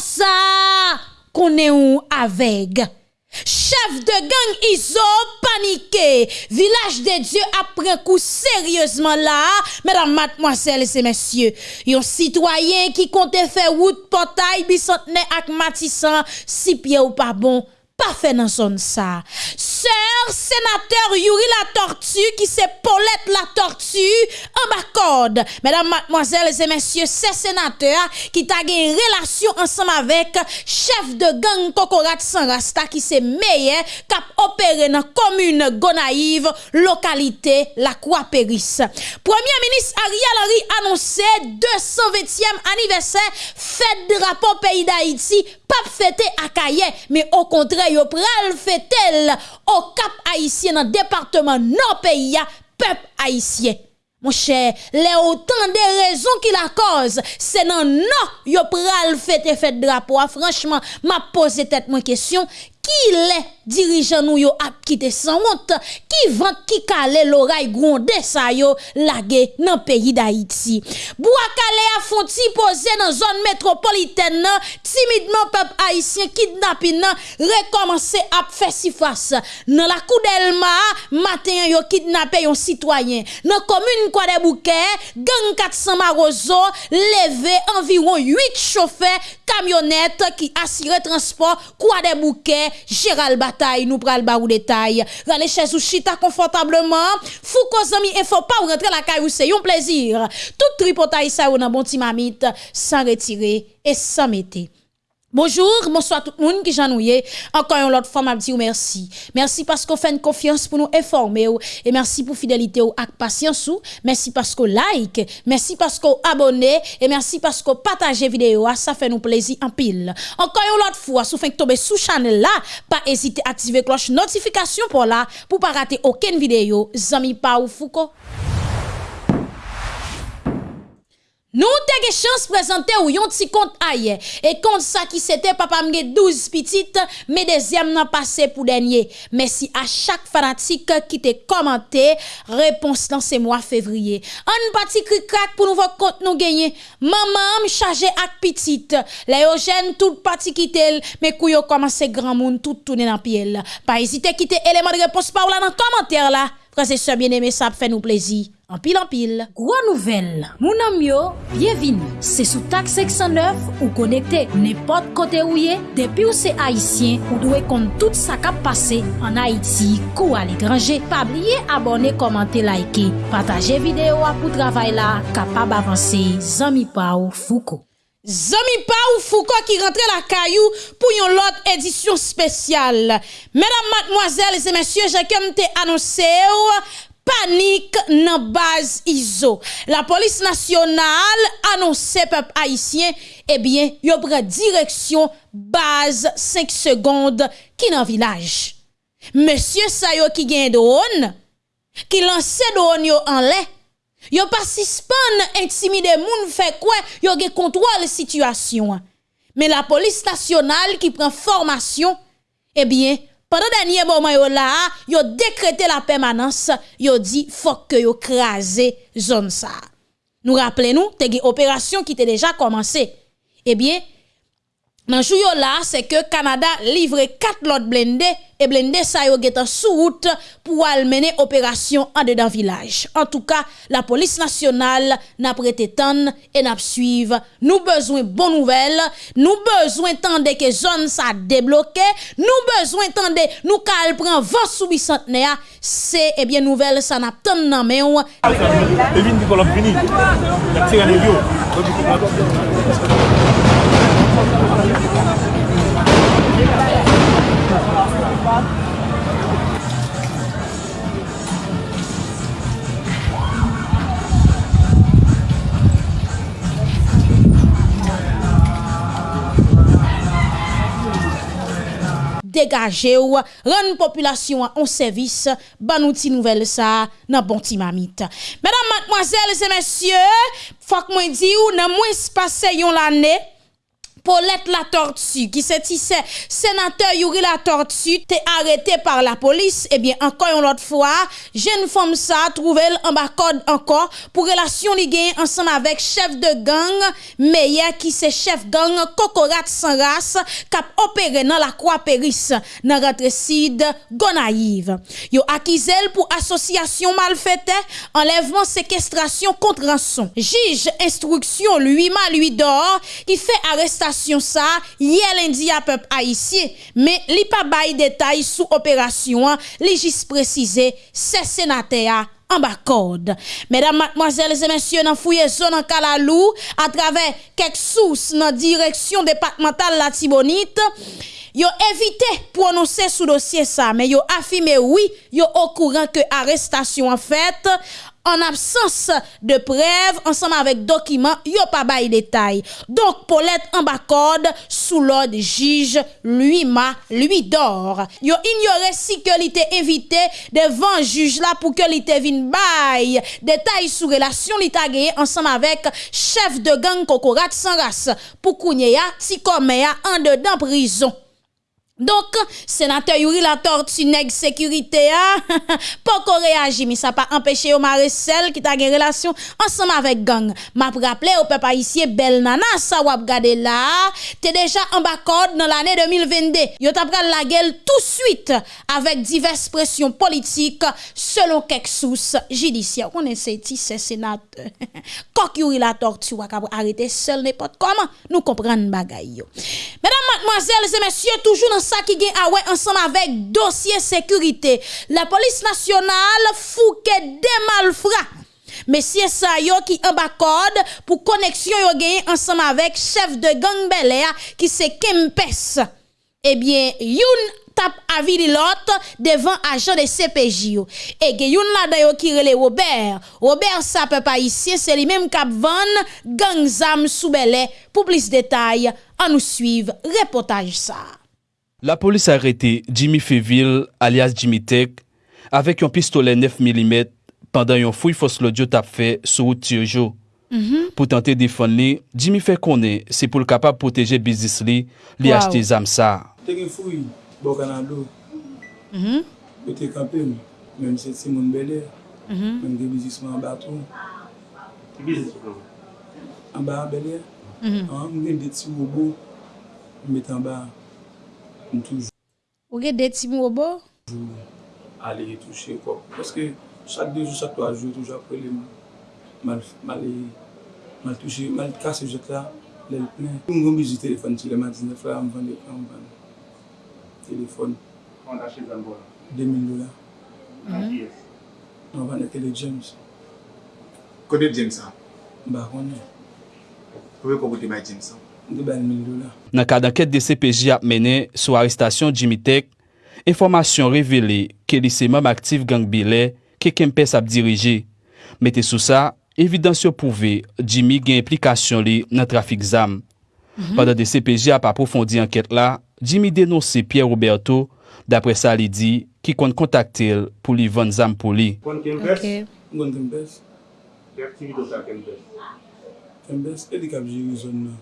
ça qu'on est ou avec. Chef de gang Iso paniqué. Village des dieux après coup sérieusement là. Mesdames, mademoiselles et messieurs. Un citoyen qui comptait faire route portail bicentenaire ak matissan si pied ou pas bon pas fait dans zone ça. Sœur sénateur Yuri la tortue qui c'est Paulette la tortue en bas corde. Mesdames, mademoiselles et messieurs, c'est sénateur qui t'a une relation ensemble avec chef de gang Kokorat Sanrasta qui c'est meilleur cap opéré dans commune Gonaïve, localité La Croix-Péris. Premier ministre Ariel Henry annoncé 220e anniversaire fête de rapport pays d'Haïti pas fêté à Kaye, mais au contraire, yo pral fêtel au Cap Haïtien, dans département, non pays, peuple haïtien. Mon cher, les autant de raisons qui la cause, c'est non non, yo pral fête fête drapeau. Ah, franchement, m'a posé tête mon question, qui l'est dirigeants nous yo ap quitté sans honte, qui vend qui calé l'oreille grondé ça yo lagué dans pays d'Haïti. Bouakale a fonti posé dans zone métropolitaine timidement peuple haïtien kidnapping recommencer à faire si face. Dans la Koudelma, matin yo kidnappé un citoyen. Dans commune quoi des bouquets, gang 400 Marozo levé environ 8 chauffeurs camionnettes qui assuraient transport quoi des bouquets Gérald Bataille nous pral ba ou détail. Rale chez ou chita confortablement. Fouko zami et faut pas rentrer la caille c'est un plaisir. Tout tripotaille ça ou nan bon timamite sans retirer et sans mettre. Bonjour, bonsoir tout le monde qui j'ennuie. Encore une autre fois, m'a dit merci. Merci parce qu'on fait une confiance pour nous informer et merci pour fidélité ou patience. Merci parce qu'on like, merci parce qu'on abonne et merci parce qu'on partage vidéo. Ça fait nous plaisir en pile. Encore une autre fois, si vous tomber sous channel là, pas hésiter à activer cloche notification pour là pour pas rater aucune vidéo. Zami pa ou Foucault. Nou te ge chans prezante ou yon ti kont aye. E kont sa ki sete, papa mge 12 pitit, me dezyem nan pase pou denye. Mesi a chak fanatik ki te komante, repons lan se mwa fevriye. An pati kri krak pou nou vok kont nou genye. Maman m chaje ak pitit. La yo jen tout pati kitel, me kou yo komanse gran moun tout toune nan piel. Pa ezite kite eleman repons pa ou la nan komante la. Prese se bieneme sa ap fè nou plezi. Anpil anpil. Gwa nouvel. Mounan myo, bienvini. Se sou tak 609 ou konekte nepot kote ou ye. Depi ou se Haitien, ou dwe kont tout sa kap pase an Haiti kou al ekranje. Pabliye abone, komante, laike. Pataje videyo apou travay la kapab avanse. Zami pa ou fuko. Zami pa ou Foucault qui rentre la caillou pour une autre édition spéciale. Mesdames, mademoiselles et messieurs, j'ai comme te annoncé panique dans base ISO. La police nationale annonce peuple haïtien, eh bien, yo prend direction base 5 secondes qui dans village. Monsieur Sayo qui gagne drone, qui lance drone yo en l'air Yo pas suspend intimider moun fait quoi yo gen contrôle situation. Mais la police nationale qui prend formation eh bien pendant dernier moment yo là yo décrété la permanence yo dit faut que yo crasé zone ça. Nous rappelons nous te une opération qui était déjà commencé. Eh bien dans jour là, c'est que Canada livre quatre lots blindés et blindés ça yo en sous route pour mener opération en dedans village. En tout cas, la police nationale n'a prêté temps et n'a suivre. Nous besoin bonnes nouvelles, nous besoin tande que zone ça débloqué, nous besoin tande nous cal prend vent sous bicentenaire, c'est eh bien nouvelle ça n'a tant nan degaje ou, ren populasyon an servis, ban nou ti nouvel sa nan bon ti mamit. Madame, mademoiselles et messieurs, fok mwen di ou nan mwen spase yon l'année, Paulette la tortue, qui se tissait sénateur Yuri la tortue, était arrêté par la police. Eh bien, encore une autre fois, jeune femme ça, trouvé en bas code encore pour relation liée ensemble avec chef de gang, meilleur qui c'est chef gang Cocorat sans race, cap opéré dans la croix péris, dans rentrée sud, Gonaïve. Yo accusé pour association malfaite, enlèvement, séquestration contre rançon. Juge instruction lui ma lui d'or qui fait arrestation ça hier lundi à peuple haïtien mais li pas bail détail sous opération li juste précisé c'est sénateur en bas code. Mesdames, mademoiselles et messieurs, dans zone en Kalalou, à travers quelques sources dans direction départementale la Tibonite, yo évité prononcer sous dossier ça, mais yo affirmé oui, yo au courant que arrestation en fait, en absence de preuves ensemble avec documents, yo pas bail détail. Donc Paulette en bas code, sous l'ordre juge lui ma lui d'or. Yo ignoré si que était invité devant juge là pour que était vin bail détail sous relation li gagné ensemble avec chef de gang Kokorat sans race pour kounye ya, si comme ya, en dedans prison. Donk, senatè yuri la torti neg sekurite ya, pou ko reagi mi sa pa empèche yo mare sel ki ta gen relasyon ansam avèk gang. Ma praple ou pe pa isye bel nanan sa wap gade la, te deja an bakod nan l'anè 2022. Yo ta pral la gel tout suite avèk divers presyon politik selon kek sous jidisyen. Konen se ti se senatè. Kok yuri la torti wak ap arete sel nepot koman, nou kompran bagay yo. Mèdam, matmoazèl, se mèsyè toujou nan ça qui gagne ah ouais ensemble avec dossier sécurité. La police nationale fouke des malfrats. Messieurs ça yo qui en bas pour connexion yo gagne ensemble avec chef de gang Bel qui c'est Kempes. Eh bien, youn tap avis l'autre devant agent de CPJ Et que youn la dayo qui rele Robert. Robert ça peut pas ici, c'est lui même cap van gang zam sous Pour plus de détails, on nous suivre reportage ça. La polis arete Jimmy Feville alias Jimmy Tech avek yon pistole 9 mm pandan yon fouy fos lodyo tap fe sou ou tirjo. Mm -hmm. Po tante defon li, Jimmy fe konen se pou l kapab proteje bizis li li wow. achete zam sa. Teke fouy, bo kanan do. Mm -hmm. Pote kapem, menm se ti moun belè, mm -hmm. menm de bizis moun an baton. Bizis moun? An ba an belè, an mhm. menm de ti mou bo, menm etan ba an. m toujou. Ou gen deti mou obo? Toujou ale touche kop. Paske chak 2 jou, chak 3 jou, toujou apre mal touche, mal kase jok la, lèl plen. M gombe jou telefon ti lèman 19 la, m vande kran, m vande telefon. Kon ache zan bo la? 2000 dola. Nan ki es? Nan vande tele James. Kode James an? Ba konye. Kowe kokote may James an? Nan ka danket de CPJ ap mene sou arrestasyon Jimmy Tech, informasyon revele ke li seman aktif gang bile ke Kempes ap dirije. Mete sou sa, evidansyo pouve Jimmy gen implikasyon li nan trafik zam. Mm -hmm. Padan de CPJ ap aprofondi anket la, Jimmy denose Pierre Roberto dapre sa li di ki kon kontakte pou li van zam pou li. Kon Kempes? Kon Kempes. Ki aktivite sa Kempes? Kempes, e di kap jiri zon nan.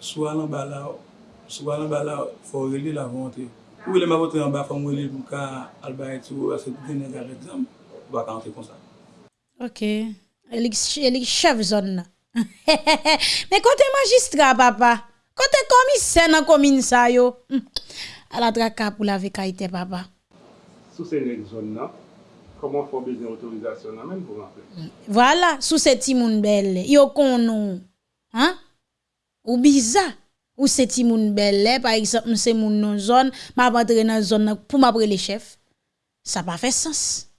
sou alan ba la, sou alan ba la, fò rele la vante. Ou ele ma vote an ba fò mwele pou ka alba eti ou ase dene gare dam, baka ante kon sa. Ok, elik chev zon na. Men kote magistra papa, kote komisen an komin sa yo, hmm. ala draka pou la vekaite papa. Sou se nek zon na, Koman fò beznen otorizasyon nan men pou rentre? Vwala, voilà, sou se timoun bel, yo konon. Ha? Ou bizarre. Ou ce timoun belle, par exemple, c'est moun non zone, m'a rentre dans zone pour m'apre les chefs. Ça pas fait sens.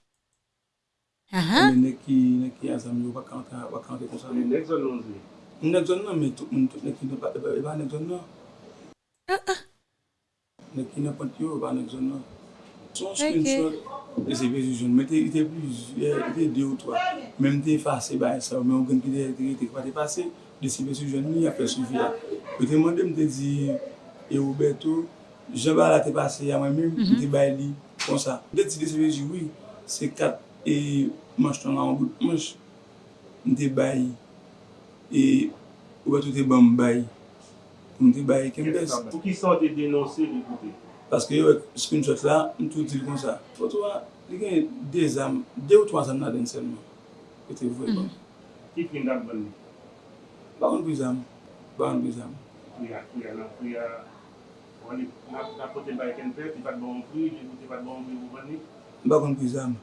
Ah ah. Men nek ki, azam yo kon sa. Ne nek zon non zi. M nek zon nan, men tout moun tout nek ki ne pa, e ba nek zon nan. Nek ki ne pont yo, e ba nek zon nan. Son screenshot, e se men te ite plus, ite de ou toa. Men te fase ba e sa, men ou gen ki te, te te desibe sou joun ni, apre sou via. Pe te mwande mte di, e Roberto, jen ba la te pase ya mwen mèm, te bay li, kon sa. Mte ti desibe di, oui, se kat, e manj ton an gout manj, mte bay, e Roberto te ban mbay, mte bay kembes. Pou ki sa te denonse li koute? Paske yo ek screenshot la, mtou dil kon sa. Foto a, li gen de zam, de ou to a zam na den selman. Ete vwe kon. Ki kwen dan ban li? Bakon prizam. Bakon prizam. Kuya, kuya nan, kuya. Wan li, nan poten baye kenpe, ti pat bon pri, ti pat bon pri, ou ban li. Bakon prizam.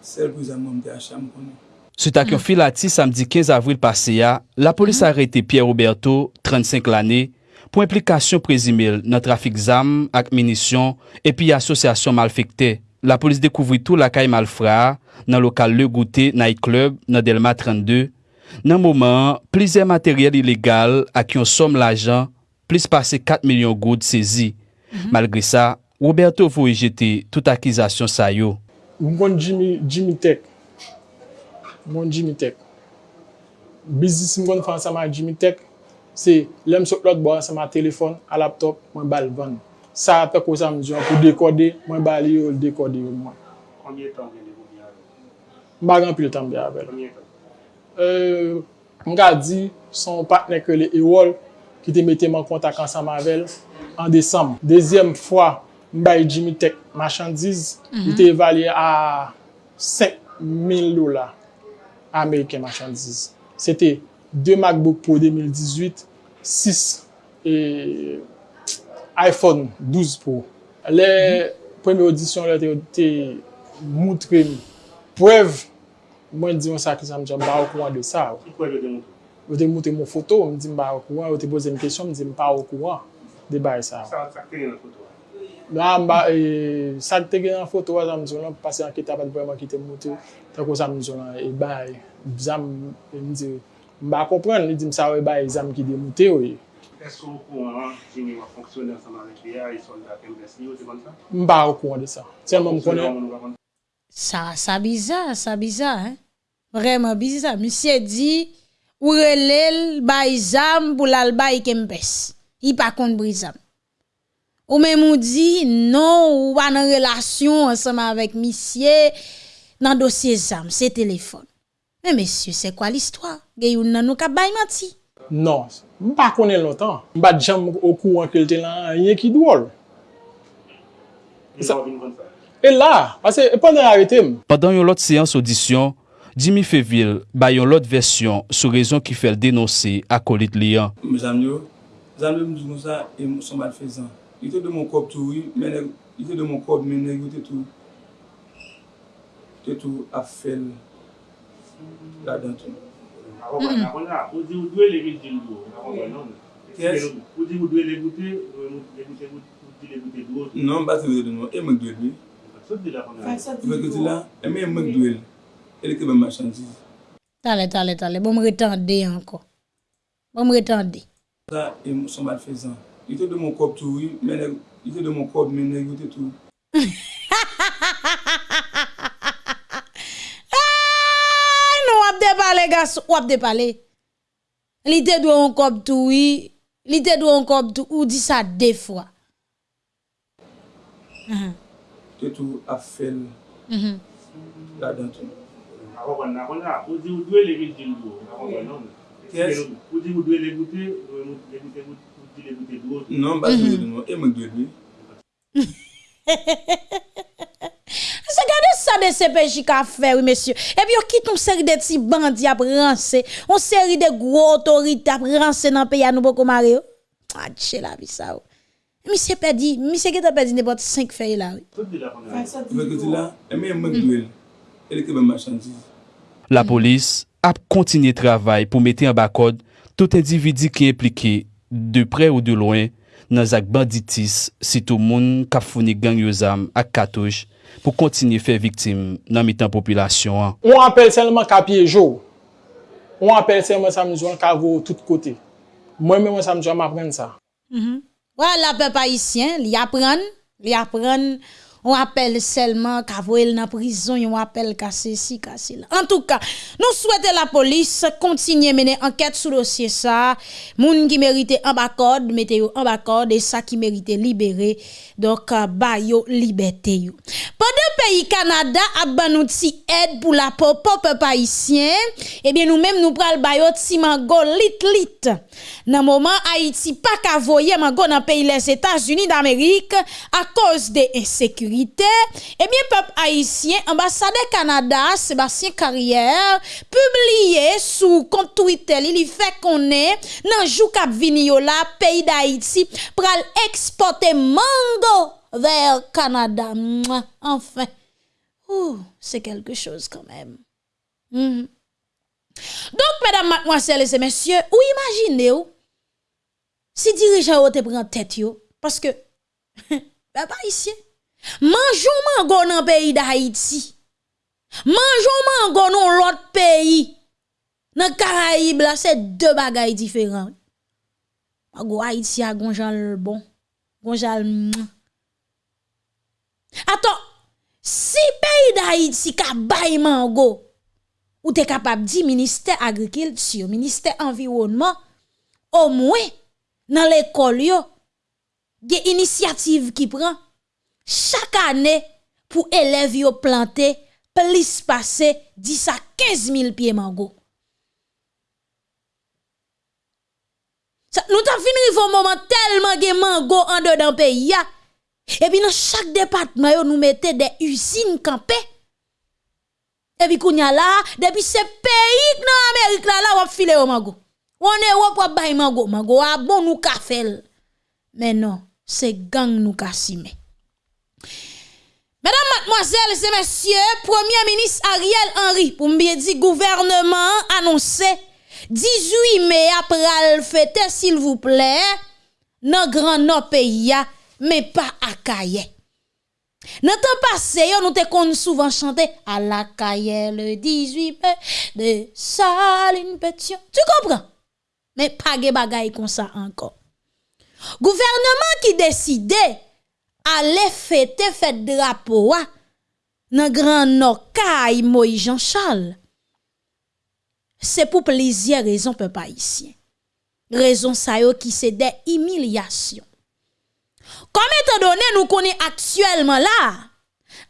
Sel prizam mwen te acham konen. Sut ak yon filati samdi 15 avril pase ya, la polis mhm. arete Pierre Roberto, 35 lane, pou implikasyon prezimil nan trafik zam ak minisyon epi asosyasyon malfekte. La polis dekouvri tou lakay malfra nan lokal Le Gouté Night Club nan Delma 32, Nan mouman, plize materyel ilegal ak yon som l'ajan, plis pase 4 milyon goud sezi. Mm -hmm. Malgre sa, Roberto voye jete tout akizasyon sa yo. Mwen Jimmy, jimi tek. Mwen Jimmy Tech. Bizis mwen fwa sa ma jimi tek, se lem sot lot bo sa ma telefon, a laptop, mwen bal van. Sa apè kwa sa mwen diyon pou dekode, mwen bal yo dekode yo mwen. Konye tan gen de goun ya? Mwen bagan pil tan be avè. Konye tan? euh, mga di son patne ke le Ewol ki te mette man kontak ansan mavel an Desem. Dezyem fwa mbay Jimmy Tech machandiz, mm -hmm. li te evalye a 5.000 lola Ameriken machandiz. Sete 2 MacBook Pro 2018, 6 e iPhone 12 Pro. Le mm -hmm. premi audisyon la te, te moutre mi. Preve mwen diyon sa ki jan mwen ba okouan de sa. Ki kwa yo demote? Yo demote moun foto, mwen di mba okouan, yo te boze mwen kesyon, mwen di mba okouan de bay e sa. Sa te gen an foto? Nan mba, e, sa te gen an foto jan mwen diyon lan, pase an ki tabat breman ki te mwote, tan kon jan mwen diyon lan, e bay, jan e, mwen diyon, mba kompren, li di msa we bay, jan mwen ki demote yo e. Esko okouan an, jini wak fonksyonen sa nan rekliya, yi soldat, mbes ni yo te ban sa? Mba okouan de sa. Sen mwen mwen konen. Sa, sa bizar, sa hein Vreman bizar. Misye di, ou relel bay zam pou lal bay kempes. I pa kont brizam. Ou men moun di, non ou an an relasyon ansama vek misye nan dosye zam, se telefon. Men mesye, se kwa l'histoire Gey ou nan nou ka bay mati? Non, mpa konen lontan. jam djam okou ankelte lan, ye ki dwol. Yon vin kon fè? E la, pase, e pandan arete m. Padan yon lot seyans audisyon, Jimmy Feville bay yon lot versyon sou rezon ki fel denose akolit liyan. M zanmyo, zanmyo m doun sa, e m son mal fezan. Ite de moun kop tou, ite de moun kop menen, negyo tou, te tou ap fel la dantou. Ou di ou dwe le vi di lou, ou di ou dwe le goute, ou di le goute dou. Non, basi ou de nou, e m dwe dwe. Fèk yo ti la, e mè mèk dwe e lè ke bè machandiz. Tale, tale, tale, bom retande anko. Bom retande. Sa, e mou son bat fezan. Ite de moun kop tou, ite de moun kop menè yote tou. Nou wap de pale gas, wap de pale. Li te dwe an kop tou, li te dwe an kop tou, ou di sa defwa. Ha ha. a fel la dan tou. Akon la, ou di ou dwe le gil jil do, akon la non? Yes. Ou di ou dwe le goute, ou di le goute do? Non, ba se de e gade sa de sepeji ka oui, mesye. Epi yo kit nou seri de ti bandi ap ranse, on seri de gwo otorite ap ranse nan pe ya nou boko mare yo. Adche la vi sa ou. Misye pedi, misye geta pedi ne bote 5 fey la. La polis ap kontinye travay pou mette an bakod tout individi ki implike de pre ou de loin nan zak banditis si tou moun kap founi gang yo zam ak katouj pou kontinye fe viktim nan mitan populasyon an. On apel selman kapye jo. On apel selman samjouan kavou tout kote. Mwen mwen samjouan mapren sa. Mm -hmm. Pe pa isyen, li apren, li apren On appelle seulement qu'à voyer dans prison, on appelle qu'à ceci, qu'à cela. En tout cas, nous souhaitons la police continuer mener enquête sur le dossier ça. Moun qui mérite en bas code, mettez en bas code et ça qui mérite libérer. Donc, euh, ba yo liberté yo. Pendant pays Canada a ban nous aide pour la pop peuple haïtien, eh bien nous-mêmes nous pral ba yo ti mango lit lit. Dans moment Haïti pas ka voyer mango dans pays les États-Unis d'Amérique à cause de insécurité, eh bien peuple haïtien ambassadeur Canada Sébastien Carrière publié sous compte Twitter, il fait qu'on est dans jou yo la pays d'Haïti pral exporter mango vers Canada. Enfin, c'est quelque chose quand même. Mhm. Donc, mesdames, mademoiselles et messieurs, ou imaginez ou, si dirigeant ou te prend tête yo, parce que, ben pas ici, Manjou mango nan peyi da Haiti. Manjou mango nan lot peyi. Nan Karaib la se de bagay diferan. Mango Haiti a gonjal bon. Gonjal mwen. Aton, si peyi da Haiti ka bay mango, ou te kapab di minister agrikilsyo, minister environnement, o mwen nan l'ekol yo, ge inisiativ ki pran, chaque année pour élèves yo planter plus passer 10 à 15 000 pieds mango. Ça, nous t'avons fini un moment tellement de mango en dedans pays. Et puis dans chaque département nous mettons des usines campées. Et puis kounya là, depuis ce pays dans Amérique là, là, on file au mango. On est ou pour bay mango, mango a bon nous fel. Mais non, c'est gang nous ka sime. Mesdames, mademoiselles et messieurs, Premier ministre Ariel Henry, pour bien dire gouvernement annoncé 18 mai après le fête, s'il vous plaît, dans grand nord pays, mais pas à Kaye. Dans le temps passé, nous te souvent chanter à la Kaye le 18 mai de Saline Pétion. Tu comprends? Mais pas de bagay comme ça encore. Gouvernement qui décidait ale fete fete drapo wa nan gran no kay Moïse Jean Charles. Se pou plezye rezon pe pa isyen. Rezon sa yo ki se de imilyasyon. Kom etan donen nou konen aktuelman la,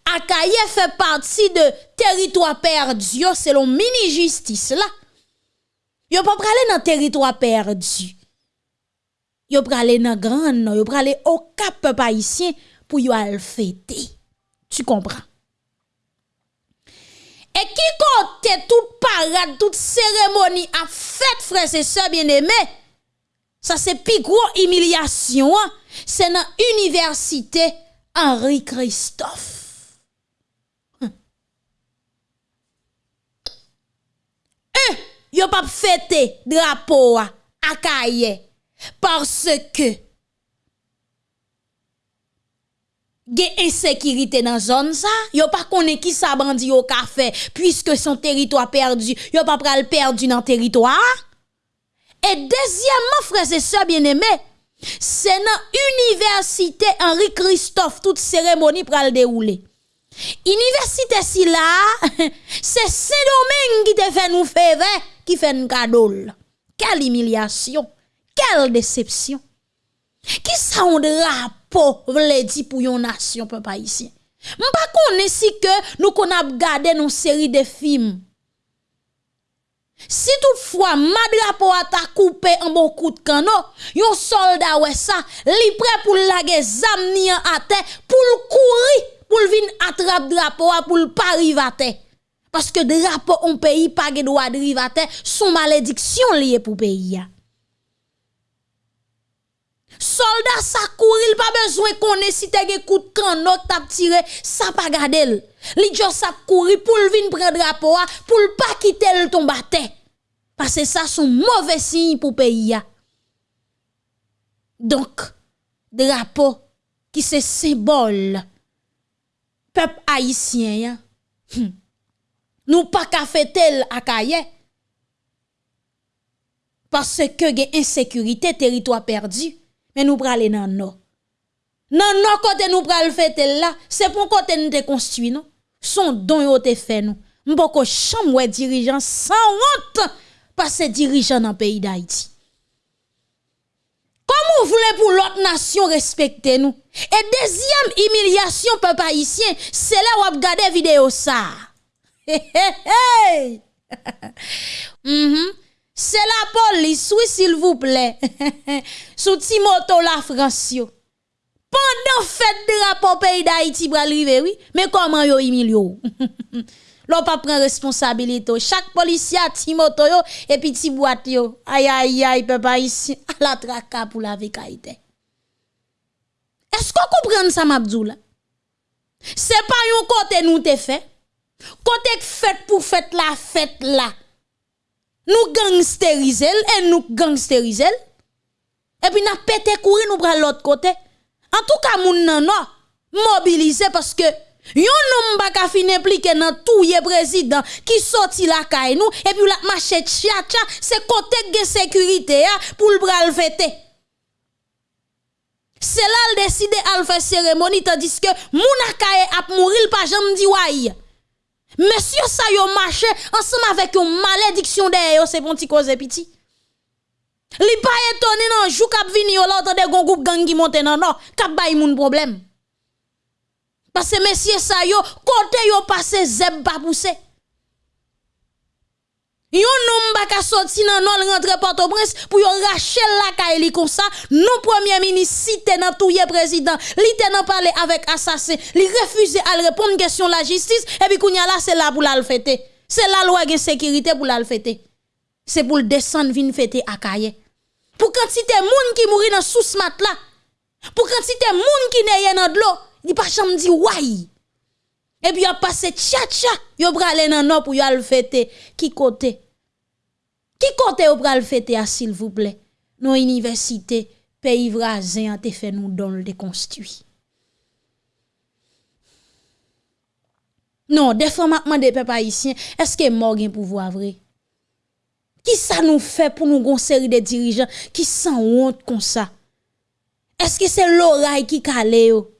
Akaye fe parti de teritwa perdi yo selon mini-jistis la. Yo pa prale nan teritwa perdi. yo pralé nan grand non, yo pralé au cap haïtien pour yo al fêter. Tu comprends? Et qui compte toute parade, toute cérémonie à fête frères et sœurs bien-aimés, ça c'est plus gros humiliation, hein? c'est dans l'université Henri Christophe. Hum. Eux, yo pas fêté drapeau à Kaye. Parce que gen insécurité dans zone ça yo pas connaît qui ça bandi yo ka fait puisque son territoire perdu yo pas pral perdu dans territoire. Et deuxièmement frères et sœurs bien-aimés c'est dans université Henri Christophe toute cérémonie pral dérouler université si là c'est Saint-Domingue qui te fait nous faire qui fait un cadeau quelle humiliation. Quelle déception. Qui ça un drapeau vle di pour yon nation peuple haïtien? M'pa connaît si que nous qu'on a regardé nos série de films. Si toutefois ma drapeau a ta coupé en bon coup de canon, yon soldat ouais ça, li prêt pour laguer zam ni à terre, pour le courir, pour le vin attrape drapeau pour le pas à terre. Parce que drapeau on pays pas droit de à terre, son malédiction liée pour pays. Soldat sa kouril pa bezwen konen si te ge kout kan not tap tire, sa pa gade l. Li diyo sa kouri pou l vin pren drapo a, pou l pa kite l ton bate. Pase sa son mouve sin pou peyi ya. Donk, drapo ki se sebol pep haisyen ya. Hm. Nou pa ka fetel akaye. Pase ke ge insekurite teritwa perdi. Mais nous pral aller dans nord. Nan nan côté nous pral fêter là, c'est pour côté nous te construit non? Son don yo te fait nous. M'poko chambre dirigeant sans honte passer dirigeant dans pays d'Haïti. Comment vous voulez pour l'autre nation respecter nous? Et deuxième humiliation, peuple haïtien, c'est là où vous regardez vidéo ça. Hey, hey, hey. Mhm. C'est la police, oui, s'il vous plaît. Sous Timoto la France. Pendant fête de rapport pays d'Haïti arriver, oui. Mais comment yo humilié? L'on pas prend responsabilité. Chaque policier a Timoto et puis ti. Aïe aïe aïe papa ici à la traka pour la vekaïté. Est-ce qu'on comprend ça m'abdou là? C'est pas yon côté nous te fait. Côté fête pour fête la fête là. Nous gangsteriser et nous gangsteriser. Et puis n'a pété courir nous pral l'autre côté. En tout cas moun nan non mobiliser parce que Yon nom ba ka fin impliqué dans tout président qui sorti la kay nous et puis la marché tcha tcha c'est côté de sécurité ya pour le bral fêter. C'est là le décide à faire cérémonie tandis que moun akaye ap mourir pas jamais di. Monsieur ça yo ensemble avec une malédiction derrière c'est bon ti cause petit. Li pas étonné nan jou k'ap vini yo là de gon groupe gang qui monte nan non k'ap bay moun problème. Parce que messieurs ça yo, côté yo passé zeb pas poussé. Yon nom baka sorti nan non rentre Port-au-Prince pour yo racher la kaili comme ça. Non premier ministre cité nan touye président, li te nan parler avec assassin, li refuse à répondre question la justice et puis kounya là c'est là pour la fêter. C'est la loi de sécurité pour la fêter. C'est pour le descendre vin fêter à Kaye. Pour quantité moun qui mouri dans sous mat là. Pour quantité moun qui neye dans de l'eau, il pas jamais dit ouais. Et puis, il a passé tcha tcha, il a bralé nan non pour al fêter. Qui côté? Qui côté ou pral fêter à s'il vous plaît? Nos universités, pays voisins, te fait nous don le construit. Non, des fois, maintenant, des peuples est-ce que mort gen pouvoir vrai? Qui ça nous fait pour nous série de dirigeants qui sans honte comme ça? Est-ce que c'est l'oreille qui calé yo?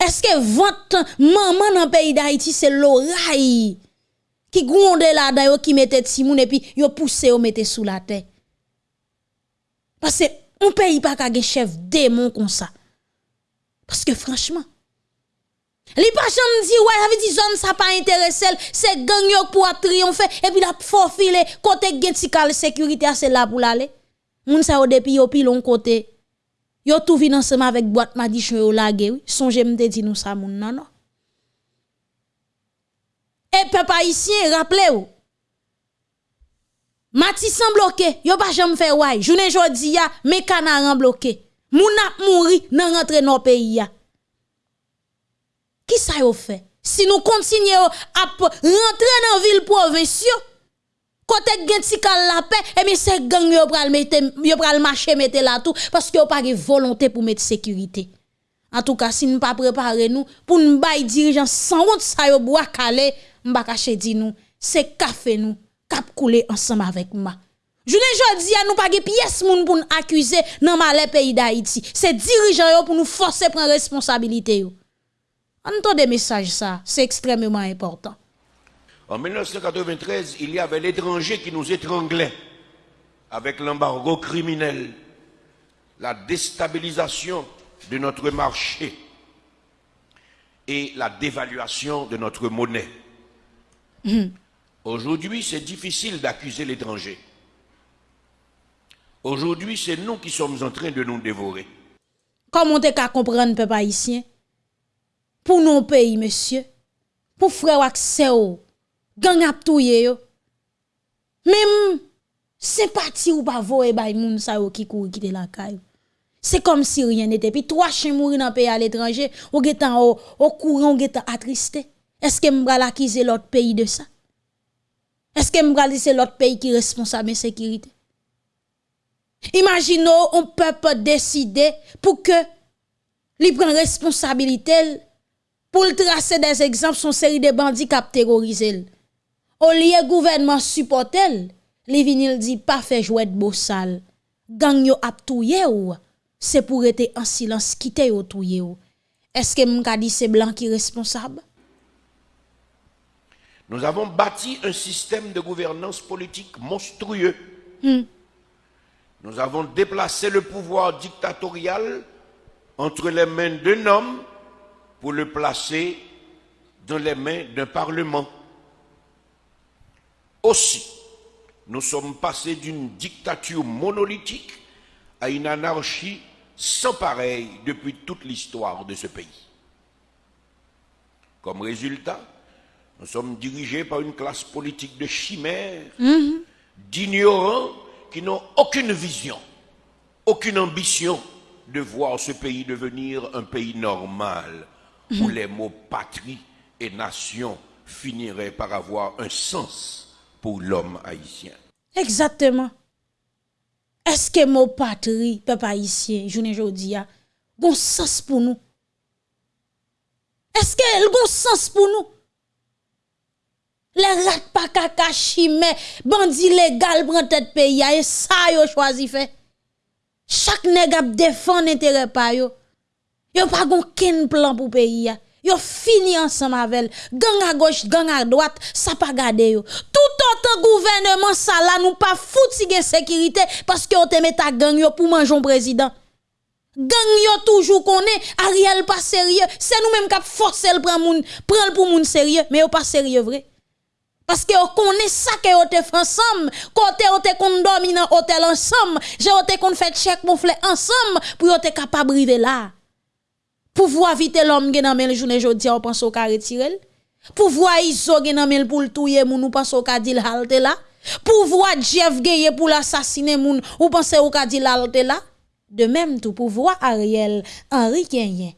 Est-ce que votre maman dans le pays d'Haïti, c'est l'oreille qui gronde là dedans qui mette Timoun et puis yo pousse yo mette sous la terre? Parce que on pays pas qu'un chef démon comme ça. Parce que franchement, Li pa chanm di, ouais, avait dit zone ça pas intéressé, c'est gang pour triompher et puis la faufile côté gen ti kal sécurité c'est là pour l'aller. Moun sa yo depuis yo pilon côté. Yo tout vin ensemble avec boîte madichon yo lage oui. Songe m'te di nou ça moun nan non? Et peuple haïtien rappelez-vous. Matissan bloqué, yo pas jamais fait ouais. Journée jodi ya, mes canaran bloqué. Moun ap mouri nan rentre nos pays ya. Qui ça yo fait? Si nous continuons à rentrer dans ville province, côté gen ti kal la paix, et bien c'est gang yo pral mette yo pral marcher mette là tout parce que yo pas volonté pour mettre sécurité. En tout cas, si nous pas préparer nous pour nous bay dirigeant sans honte ça yo bois calé, m'ba cacher di nous, c'est café nous cap couler ensemble avec moi. Je ne a nous pas de pièce moun pour nous accuser dans malais pays d'Haïti. C'est dirigeant yo pour nous forcer prendre responsabilité yo. Entendez message ça, c'est extrêmement important. En 1993, il y avait l'étranger qui nous étranglait avec l'embargo criminel, la déstabilisation de notre marché et la dévaluation de notre monnaie. Aujourd'hui, c'est difficile d'accuser l'étranger. Aujourd'hui, c'est nous qui sommes en train de nous dévorer. Comment t'es qu'à comprendre, peuple haïtien? Pour nos pays, monsieur, pour frère accès au gang ap touye yo. Même sympathie ou pas voye bay moun sa yo qui couri quitter la caille. C'est comme si rien n'était. Puis trois chiens mourir dans pays à l'étranger, ou getan au, courant, ou getan attristé. Est-ce que m'bral accuser l'autre pays de ça? Est-ce que m'bral c'est l'autre pays qui est responsable de sécurité? Imaginons on peut décider pour que li prend responsabilité pour le tracer des exemples son série de bandits qui terrorisé. Au lieu gouvernement supporter, li vinil dit pas fait jouer de beau sale. Gang yo ap touye ou? c'est pour être en silence, quitter yo touye yo. Est-ce que m'ka dit c'est blanc qui est responsable? Nous avons bâti un système de gouvernance politique monstrueux. Nous avons déplacé le pouvoir dictatorial entre les mains d'un homme pour le placer dans les mains d'un parlement. Aussi, nous sommes passés d'une dictature monolithique à une anarchie sans pareil depuis toute l'histoire de ce pays. Comme résultat, nous sommes dirigés par une classe politique de chimères, d'ignorants qui n'ont aucune vision, aucune ambition de voir ce pays devenir un pays normal, où les mots patrie et nation finiraient par avoir un sens pour l'homme haïtien. Exactement. Est-ce que mon patrie, peuple haïtien, journée jodi a, gon sens pour nous? Est-ce qu'elle gon sens pour nous? Les rats pas kaka chimé, bandit légal prend tête pays et ça yo choisi fait. Chaque nèg a défend intérêt pa yo. Yo pas gon ken plan pour pays. Yo fini ensemble avec gang à gauche, gang à droite, ça pas garder yo. Tout autant gouvernement ça là nous pas fouti sécurité parce que on te met ta gang yo pour manger un président. Gang yo toujours connaît Ariel pas sérieux, c'est nous même qui forcer le prendre moun, prendre pour moun sérieux, mais yo pas sérieux vrai. Parce que on connaît ça que te fait ensemble, côté on te hôtel ensemble, j'ai on te kon fait chèque monflé ensemble pour on te capable arriver là. Pouvoir vite l'homme gen nan men journée jodi on pense au ka retirer. Pouvoir iso gen nan men pour le touyer moun ou pense au ka dil halte là. Pouvoir Jeff Geye pour l'assassiner moun ou pense au ka dil halte là. De même tout pouvoir Ariel Henri Kenyen.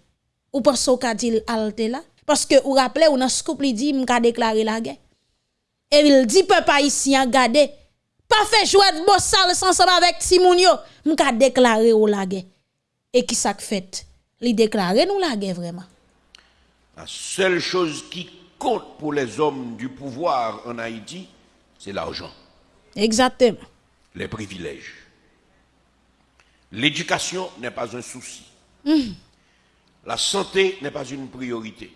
Ou pense au ka dil halte là parce que ou rappelez ou nan scoop li dit m'ka déclarer la guerre. Et il dit peuple haïtien gade pas fait jouer de bossal ensemble avec Timoun yo m'ka déclarer ou la guerre. Et qui ça fait? Li déclarer nous la guerre vraiment. La seule chose qui compte pour les hommes du pouvoir en Haïti, c'est l'argent, Exactement. les privilèges. L'éducation n'est pas un souci. La santé n'est pas une priorité.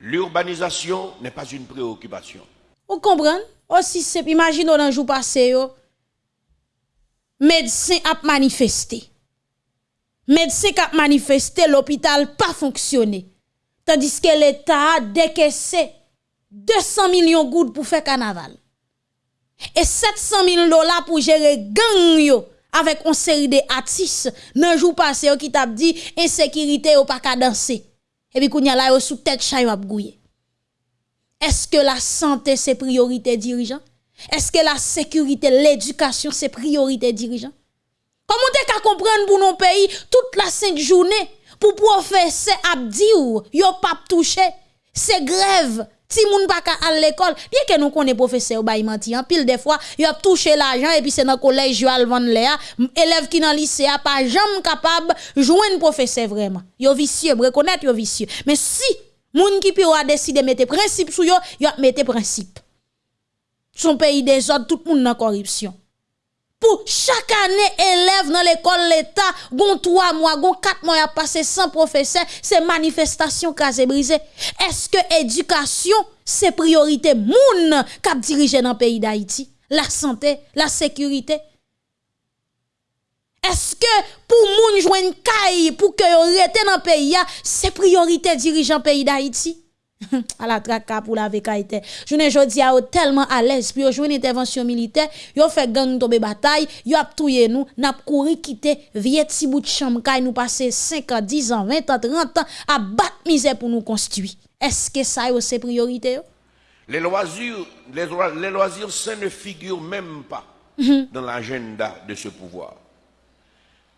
L'urbanisation n'est pas une préoccupation. Vous comprenez? Aussi simple, imaginez dans jour passé. Médecin a manifesté. Médecin qui manifesté, l'hôpital pas fonctionné. Tandis que l'État a décaissé 200 millions de gouttes pour faire carnaval. Et 700 000 dollars pour gérer gang yo avec une série de artistes nan jour passé qui t'a dit insécurité ou pas qu'à danser. Et puis kounya la yo sous tête chay ap gouye. Est-ce que la santé c'est priorité dirigeant? Est-ce que la sécurité, l'éducation c'est priorité dirigeant? Comment t'es qu'à comprendre pour nos pays toute la cinq journée pour professeur abdi ou yo pas touché c'est grève. Ti moun pa ka à l'école bien que nous connaît professeur bay menti en pile des fois yo touché l'argent et puis c'est dans collège yo al vendre léa élève qui dans lycée pas jamais capable joindre professeur vraiment. Yo vicieux reconnaître yo vicieux. Mais si moun qui a décidé mettre principe sou yo yo mettre principe. Son pays des autres tout monde dans corruption pour chaque année élève dans l'école l'État, gon 3 mois, gon 4 mois a passé sans professeur, c'est manifestation casé brisé. Est-ce que éducation c'est priorité moun k'ap diriger dans le pays d'Haïti? La santé, la sécurité. Est-ce que pour moun joindre caille pour que rete dans le pays, c'est priorité dirigeant pays d'Haïti? À la traka pour la vekaïté. Je ne jodi a tellement à l'aise puis jouer une intervention militaire, yo fait gang tomber bataille, yo ap touye nous, n'a couru quitter vieux ti bout de chambre nous passer 5 ans, 10 ans, 20 ans, 30 ans à battre misère pour nous construire. Est-ce que ça c'est priorité yo? Les loisirs, les, loi- les loisirs sains ne figurent même pas dans l'agenda de ce pouvoir.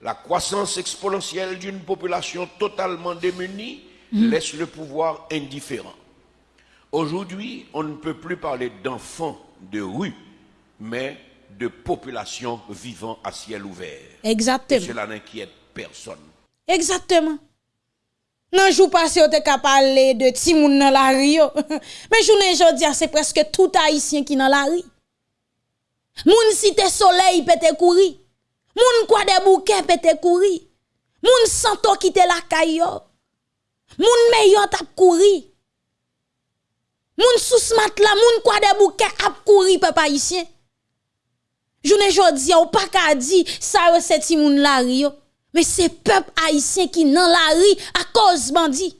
La croissance exponentielle d'une population totalement démunie laisse le pouvoir indifférent. Aujourd'hui, on ne peut plus parler d'enfants de rue, mais de population vivant à ciel ouvert. Et Exactement. cela n'inquiète personne. Exactement. Nan jou passé, on te ka parler de ti moun nan la rue. yo. Mais jounen jodi c'est presque tout haïtien qui nan la rue. Moun cité soleil pete kouri. Moun kwa de bouquet pete kouri. Moun santo quitte la caillou. Moun meilleur tap kouri. Moun sous la moun kwa de bouquet ap kouri papa haïtien. Journée jodi ou pas ka di ça yo c'est ti moun la rio. Mais c'est peuple haïtien qui dans la rue à cause bandi.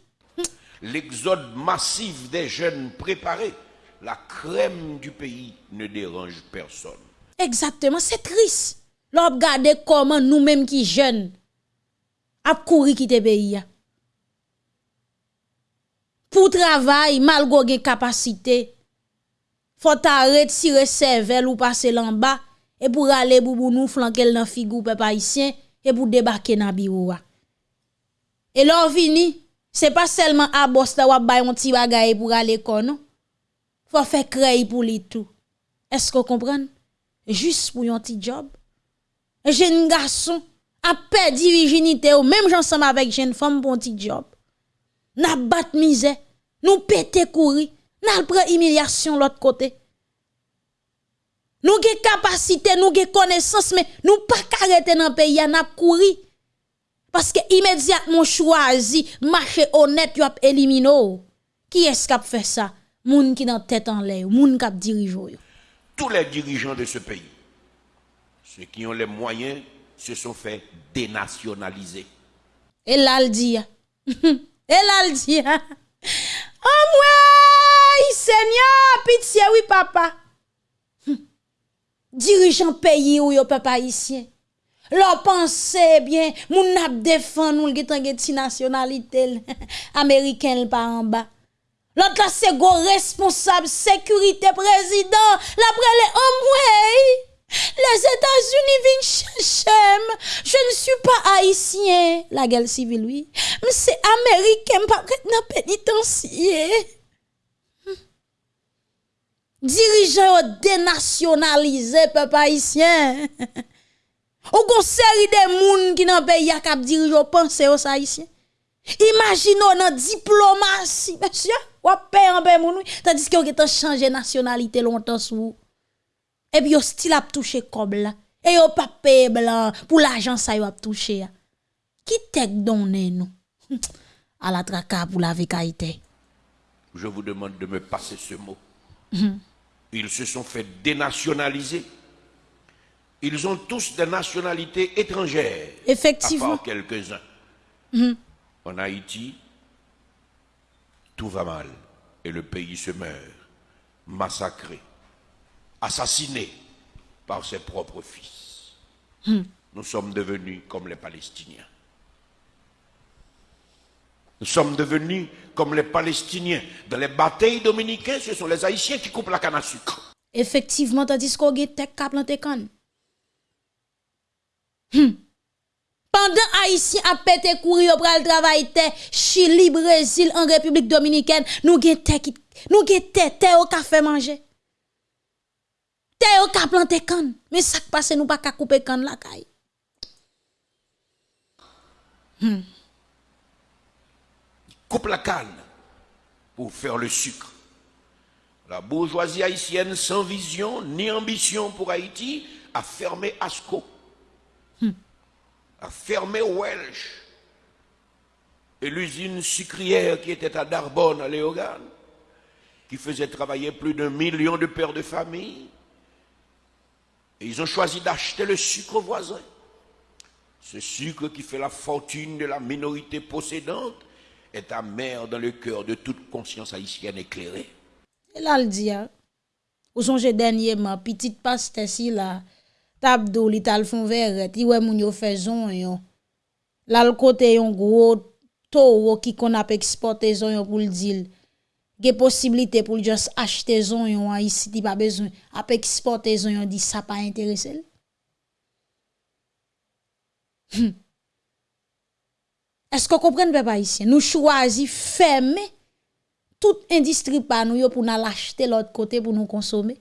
L'exode massif des jeunes préparés, la crème du pays ne dérange personne. Exactement, c'est triste. L'on regarde comment nous-mêmes qui jeunes a courir quitter pays. pou travay malgo gen kapasite. Fote arret si resevel ou pase lan ba, e pou rale boubou nou flankel nan figou pe pa isyen, e pou debake nan biroua. E lor vini, se pa selman abos la wap bayon ti bagaye pou rale konon, fò fè krey pou li tou. Esko kompran? Jus pou yon ti job. Jen gason, apè di virginite ou, mèm jansam avèk jen fòm pou yon ti job. N'a bat misère, nous pété courir, n'a prend humiliation l'autre côté. Nous avons capacité, nous avons connaissance, mais nous pas arrêter dans le pays, courir. Parce que immédiatement choisi, marché honnête, a éliminé. Qui est-ce qui a fait ça? Moun qui dans tête en l'air, moun qui yo. Tous les dirigeants de ce pays, ceux qui ont les moyens, se sont fait dénationaliser. Et là, le dit. Et là, le dit. Oh, moi, Seigneur, pitié, oui, papa. Hum. Dirigeant pays ou yo papa haïtien. Leur pensée bien, moun nap défend nous ti nationalité américaine par en bas. L'autre là c'est go responsable sécurité président, l'après les hommes les États-Unis viennent chercher. Je ne suis pas haïtien. La guerre civile, oui. Mais c'est américain, pas dans pénitencier. Dirigeant dénationalisé, peuple haïtien. Ou gon série de moun qui nan pays a kap dirige au pensée aux haïtiens. Imaginons dans diplomatie, monsieur, ou paye en oui. tandis que vous avez changé nationalité longtemps sous. Et puis, vous style a touché comme là. Et vous pas payé blanc pour l'argent ça a touché. Qui t'ek donné nous? À la traka pour la vécaïté. Je vous demande de me passer ce mot. Ils se sont fait dénationaliser. Ils ont tous des nationalités étrangères. Effectivement. À part quelques-uns. En Haïti, tout va mal et le pays se meurt, massacré, assassiné par ses propres fils. Nous sommes devenus comme les Palestiniens. Nous sommes devenus comme les Palestiniens. Dans les batailles dominicaines, ce sont les Haïtiens qui coupent la canne à sucre. Effectivement, tandis qu'on a tek ka planté kan. Hmm. Pendant Haïtien a pété courir pour le travail Chili, Brésil, en République Dominicaine, nous gen te qui nous gen te te au café manger. Te au ka planté kan. Mais ça qui passe nous pas ka couper kan la caille. coupe la canne pour faire le sucre. La bourgeoisie haïtienne sans vision ni ambition pour Haïti a fermé Asco, a fermé Welsh et l'usine sucrière qui était à Darbonne, à Léogane, qui faisait travailler plus d'un million de pères de famille. Ils ont choisi d'acheter le sucre aux voisins. Ce sucre qui fait la fortune de la minorité possédante est amer dans le cœur de toute conscience haïtienne éclairée. Et là, le dit, hein, ou songe dernièrement, petite paste si là, tabdou li tal verret, i wè moun yo yon. Là, le côté yon gros taureau qui qu'on a exporté yon pour le. Ge possibilité pour juste acheter zon yon hein, ici, ti pas besoin, a exporter zon yon, dit ça pas intéressé. Hmm. Est-ce que vous comprenez, papa ici? Nous choisissons fermer toute industrie par nous pour nous l'acheter l'autre côté pour nous consommer.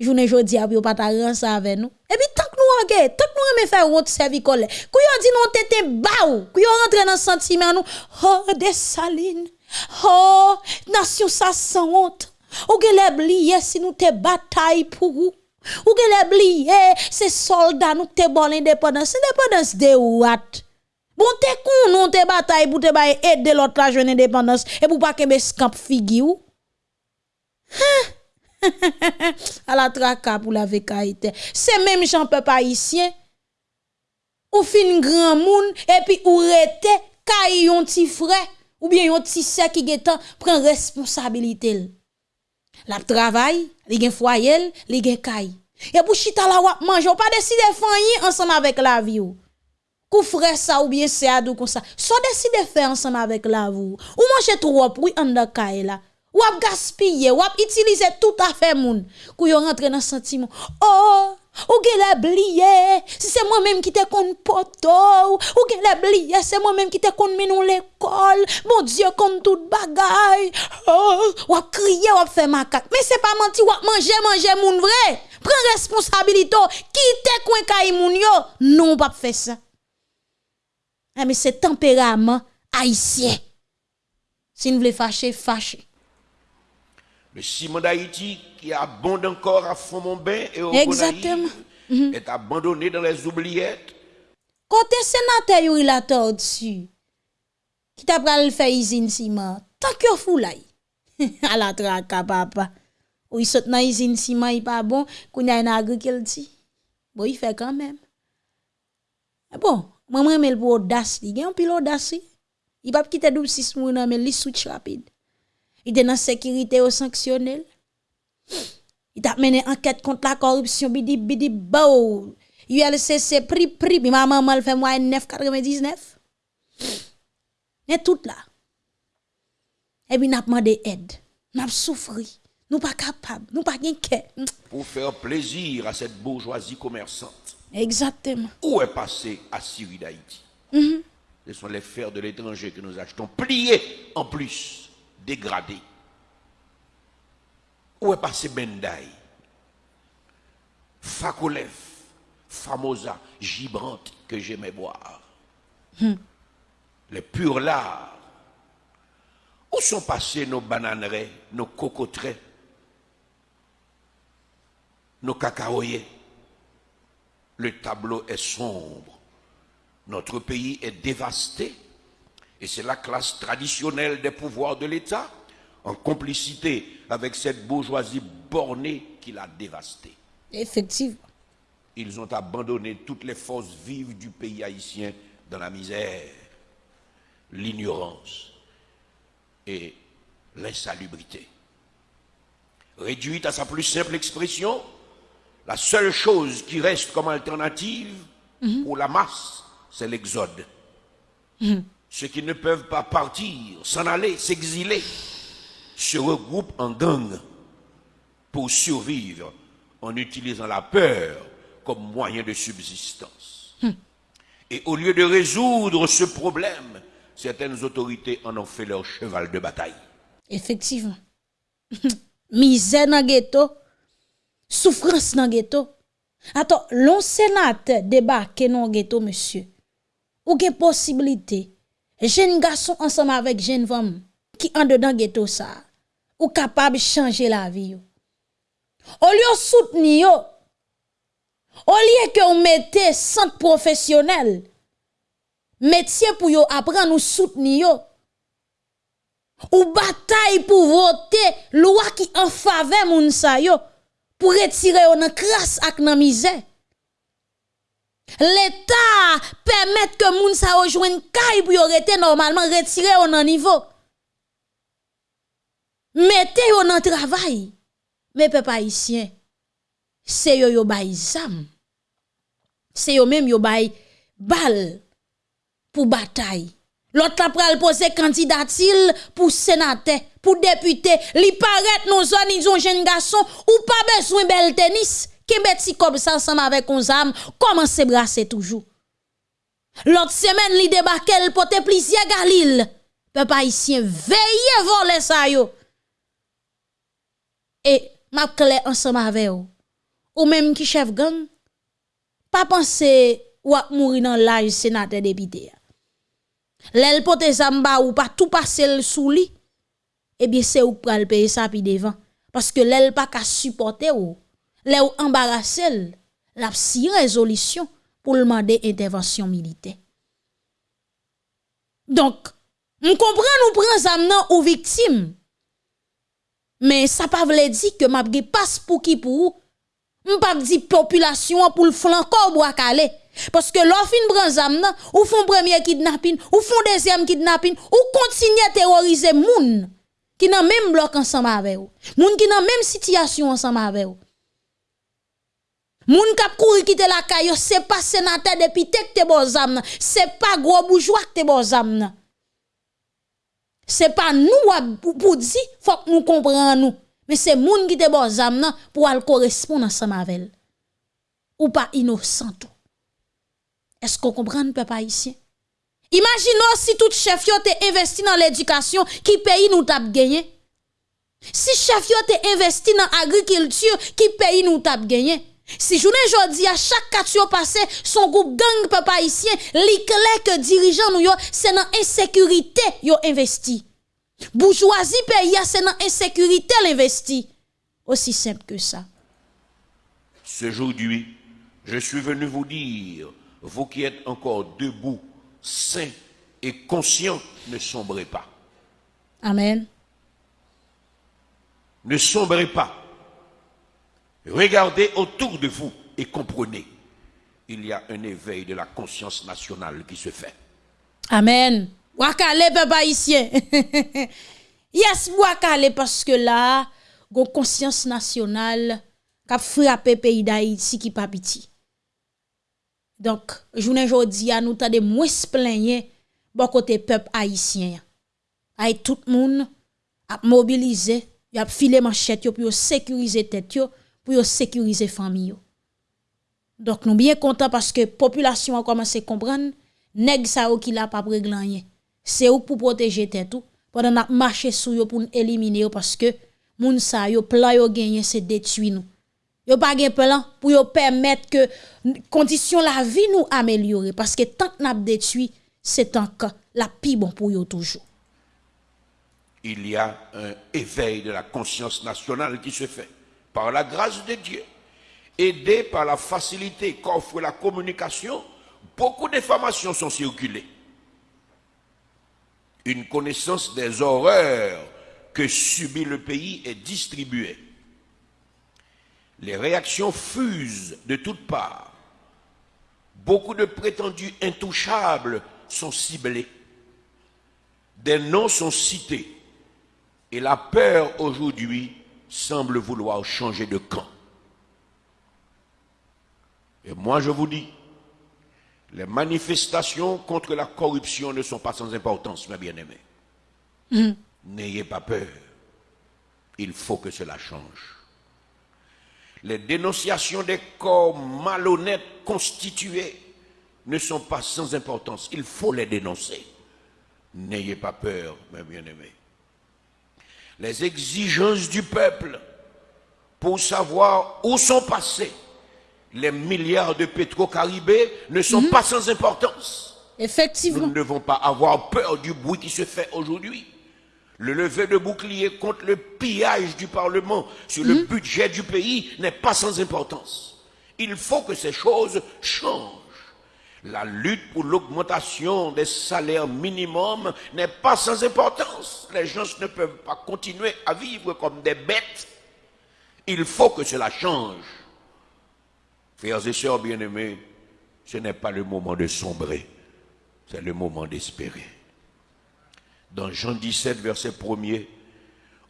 Journée jodi a pas ta ça avec nous. Et puis tant que nous regarde, tant que nous aimons faire route servicole, kou yo dit non tete baou, kou yo rentre dans sentiment nous, oh des salines. Oh, nasyon sa san ont. Ou gele bliye si nou te batay pou ou. Ou gele bliye se soldat nou te bon independence. Independence de ou at. Bon te kon nou te batay pou te baye et de lot la jwen independence. E pou pa kebe skamp figi ou. A la traka pou la vekaite. Se menm jan pe pa isyen. Ou fin gran moun. E pi ou rete kay yon ti frey. Ou bien yon ti qui getan prend responsabilité. La travail, li gen foyer, li gen kay. Et pour chita la wap manger, ou pas décider fanyi ensemble avec la vie ou. Kou frère ça ou bien c'est adou comme ça. So décider faire ensemble avec la vie ou. Ou manger trop oui en de kay là. Ou ap gaspiller, ou ap utiliser tout à fait moun. Kou yo rentre dans sentiment. Oh, ou la bliye, si c'est moi-même qui te kon poto, ou la bliye, c'est moi-même qui te kon menou l'école, mon Dieu, comme tout bagay, oh, ou ap crier, ou ap fait macaque, mais c'est pas menti, ou ap manger, manger moun vrai, prends responsabilité, quitte coin kay moun yo, non, pas faire ça. Ah, mais c'est tempérament haïtien. Si vous voulez fâcher, fâcher. Le ciment d'Haïti, qui abonde encore à Fond-Monbain et au Exactement. Gonaïve, est abandonné dans les oubliettes. Côté sénateur il a dessus. Qui t'a pral faire usine ciment. Tant que fou là. à la traka papa. Ou il saute dans usine ciment il pas bon, qu'on a une agriculture. Bon il fait quand même. Mais Bon, moi moi mais pour audace, il gagne pile audace. Il pas quitter double six moun mais il switch rapide. Il est dans sécurité au sanctionnel. Il t'a mené enquête contre la corruption bidi bidi bao. ULCC prix prix puis ma maman le fait moi 9,99. Et tout là. Et puis n'a demandé aide. N'a souffri. Nous pas capable, nous pas gain pour faire plaisir à cette bourgeoisie commerçante. Exactement. Où est passé Assyrie d'Haïti? Mhm. Ce sont les fers de l'étranger que nous achetons, pliés en plus, dégradés. Où est passé Bendaï Fakolev, Famosa, Gibrante, que j'aimais boire. Les purs lards. Où sont passés nos bananeraies, nos cocoteraies, nos cacaoyers? Le tableau est sombre. Notre pays est dévasté et c'est la classe traditionnelle des pouvoirs de l'État, en complicité avec cette bourgeoisie bornée qui l'a dévasté. Effectivement. Ils ont abandonné toutes les forces vives du pays haïtien dans la misère, l'ignorance et l'insalubrité. Réduite à sa plus simple expression, la seule chose qui reste comme alternative pour la masse, c'est l'exode. Ceux qui ne peuvent pas partir, s'en aller, s'exiler, se regroupent en gang pour survivre en utilisant la peur comme moyen de subsistance. Et au lieu de résoudre ce problème, certaines autorités en ont fait leur cheval de bataille. Effectivement. Misère dans ghetto, souffrance dans ghetto. Attends, l'on sénateur débarque dans ghetto monsieur. Ou gen possibilité? Jeune garçon ensemble avec jeune femme qui en dedans ghetto ça ou capable de changer la vie. Au lieu soutenir au lieu que on mette centre professionnel métier pour yo apprendre nous soutenir ou bataille pour voter loi qui en faveur moun sa yo pour retirer yo nan crasse ak nan misère. L'État permet que moun sa yo joine kay pour rete normalement retirer yo nan niveau. Mettez yo nan travail. Mais peuple haïtien, c'est yo yo bay zam. C'est yo même yo bay bal pour bataille. L'autre la pral poser candidatil pour sénateur, pour député. Li paraît nos zone ils ont jeune garçon ou pas besoin bel tennis. Qui beti comme ça ensemble avec on zam, comment se brasser toujours? L'autre semaine li débarque le pote plusieurs galil. Peuple haïtien veillez voler ça yo. Et m'a clair ensemble avec vous. Ou même qui chef gang, pas penser ou à mourir dans l'âge sénateur député. L'el pote zamba ou pas tout passer sous li, eh bien c'est ou pral payer ça puis devant. Parce que l'el pas qu'à supporter ou, l'el ou la si résolution pour demander intervention militaire. Donc, on comprend nous prend zam nan ou victime. Mais ça pas veut dire que m'a passe pour qui pour ou. pas dit population pour le flanco bois calé. Parce que l'on fin prend zam nan, ou font premier kidnapping, ou font deuxième kidnapping, ou continue à terroriser moun qui nan même bloc ensemble avec vous. Moun qui nan même situation ensemble avec vous. Moun kap kouri quitter la caille, c'est pas sénateur depuis tek te bon zam c'est pas gros bourgeois te bon zam C'est pas nous pour dire, faut que nous comprenions nous. Mais c'est moun qui te bon zam pour al correspondre ensemble avec Ou pas innocent Est-ce qu'on comprend peuple haïtien? Imaginons si tout chef yo investi dans l'éducation, qui pays nous tap gagné. Si chef yo investi dans l'agriculture, qui pays nous tap gagné? Si journée jodi à chaque quatre passé, son groupe gang papa haïtien, li que dirigeant nous yo, c'est dans insécurité yo investi. Bourgeoisie pays c'est dans insécurité l'investi. Aussi simple que ça. Ce Aujourd'hui, je suis venu vous dire, vous qui êtes encore debout, saints et conscients, ne sombrez pas. Amen. Ne sombrez pas. Regardez autour de vous et comprenez. Il y a un éveil de la conscience nationale qui se fait. Amen. Wakale, peuple haïtien. yes, wakale, parce que là, conscience nationale qui a frappé pays d'Haïti qui pas petit. Donc, journée aujourd'hui, nous avons moins plaigner bon côté peuple haïtien. Tout le monde a mobilisé, a filé manchette pour sécuriser tête pour sécuriser famille. Donc nous bien contents parce que population a commencé à comprendre nèg ou qui l'a pas régler C'est ou pour protéger tête tout pendant n'a marcher sous yo pour éliminer parce que moun sa yo plan yo gagné c'est détruire nous. Yo pas gen plan pour permettre que condition la vie nous améliorer parce que tant n'a détruit c'est que la pi bon pour yo toujours. Il y a un éveil de la conscience nationale qui se fait par la grâce de Dieu, aidé par la facilité qu'offre la communication, beaucoup d'informations sont circulées. Une connaissance des horreurs que subit le pays est distribuée. Les réactions fusent de toutes parts. Beaucoup de prétendus intouchables sont ciblés. Des noms sont cités. Et la peur aujourd'hui semble vouloir changer de camp. Et moi, je vous dis, les manifestations contre la corruption ne sont pas sans importance, mes bien-aimés. Mm. N'ayez pas peur. Il faut que cela change. Les dénonciations des corps malhonnêtes constitués ne sont pas sans importance. Il faut les dénoncer. N'ayez pas peur, mes bien-aimés les exigences du peuple pour savoir où sont passés les milliards de pétro-caribés ne sont mhm. pas sans importance. Effectivement. Nous ne devons pas avoir peur du bruit qui se fait aujourd'hui. Le lever de bouclier contre le pillage du Parlement sur le mhm. budget du pays n'est pas sans importance. Il faut que ces choses changent. La lutte pour l'augmentation des salaires minimums n'est pas sans importance. Les gens ne peuvent pas continuer à vivre comme des bêtes. Il faut que cela change. Frères et sœurs bien-aimés, ce n'est pas le moment de sombrer, c'est le moment d'espérer. Dans Jean 17, verset 1er,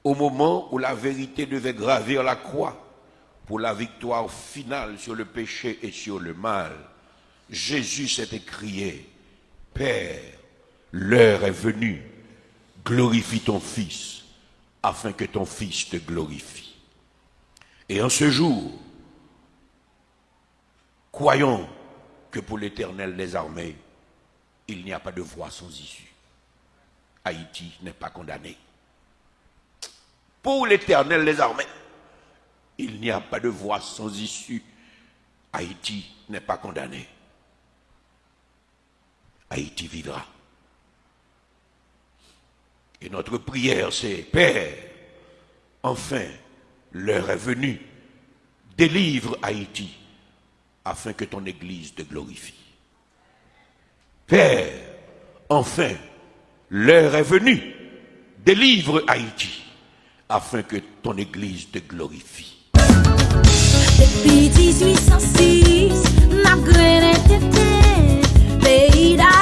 au moment où la vérité devait gravir la croix pour la victoire finale sur le péché et sur le mal, Jésus s'est écrié, Père, l'heure est venue, glorifie ton Fils, afin que ton Fils te glorifie. Et en ce jour, croyons que pour l'Éternel des armées, il n'y a pas de voie sans issue. Haïti n'est pas condamné. Pour l'Éternel des armées, il n'y a pas de voie sans issue. Haïti n'est pas condamné. Haïti vivra. Et notre prière, c'est Père, enfin, l'heure est venue. Délivre Haïti afin que ton Église te glorifie. Père, enfin, l'heure est venue. Délivre Haïti afin que ton Église te glorifie. Depuis 1806, n'a grené tété, pays d'Haïti, la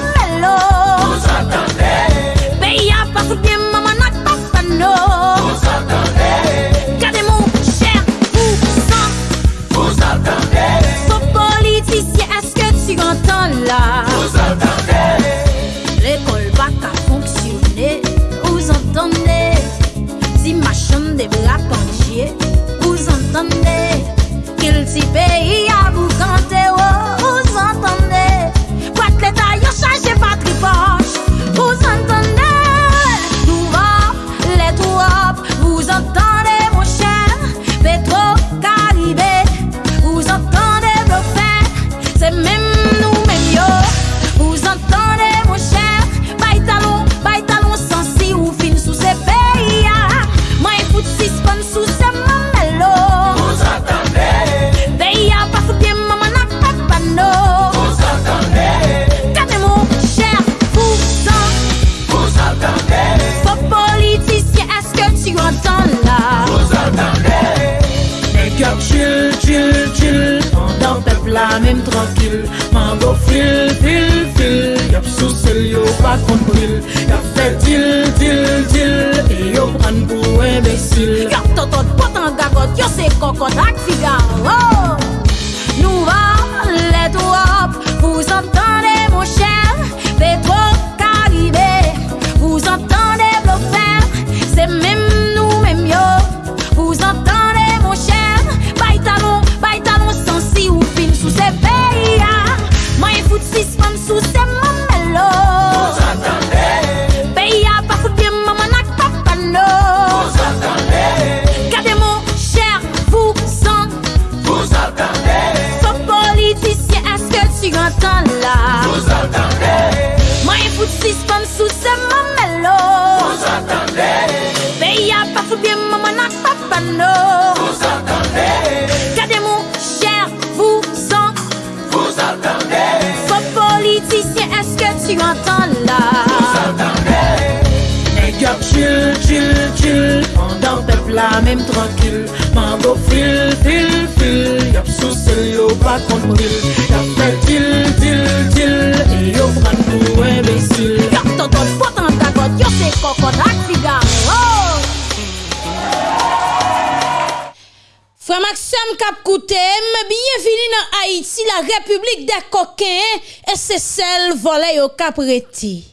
Madame Kapkoutem, bienveni nan Haïti, la republik de koken, e se sel vole yo kapreti.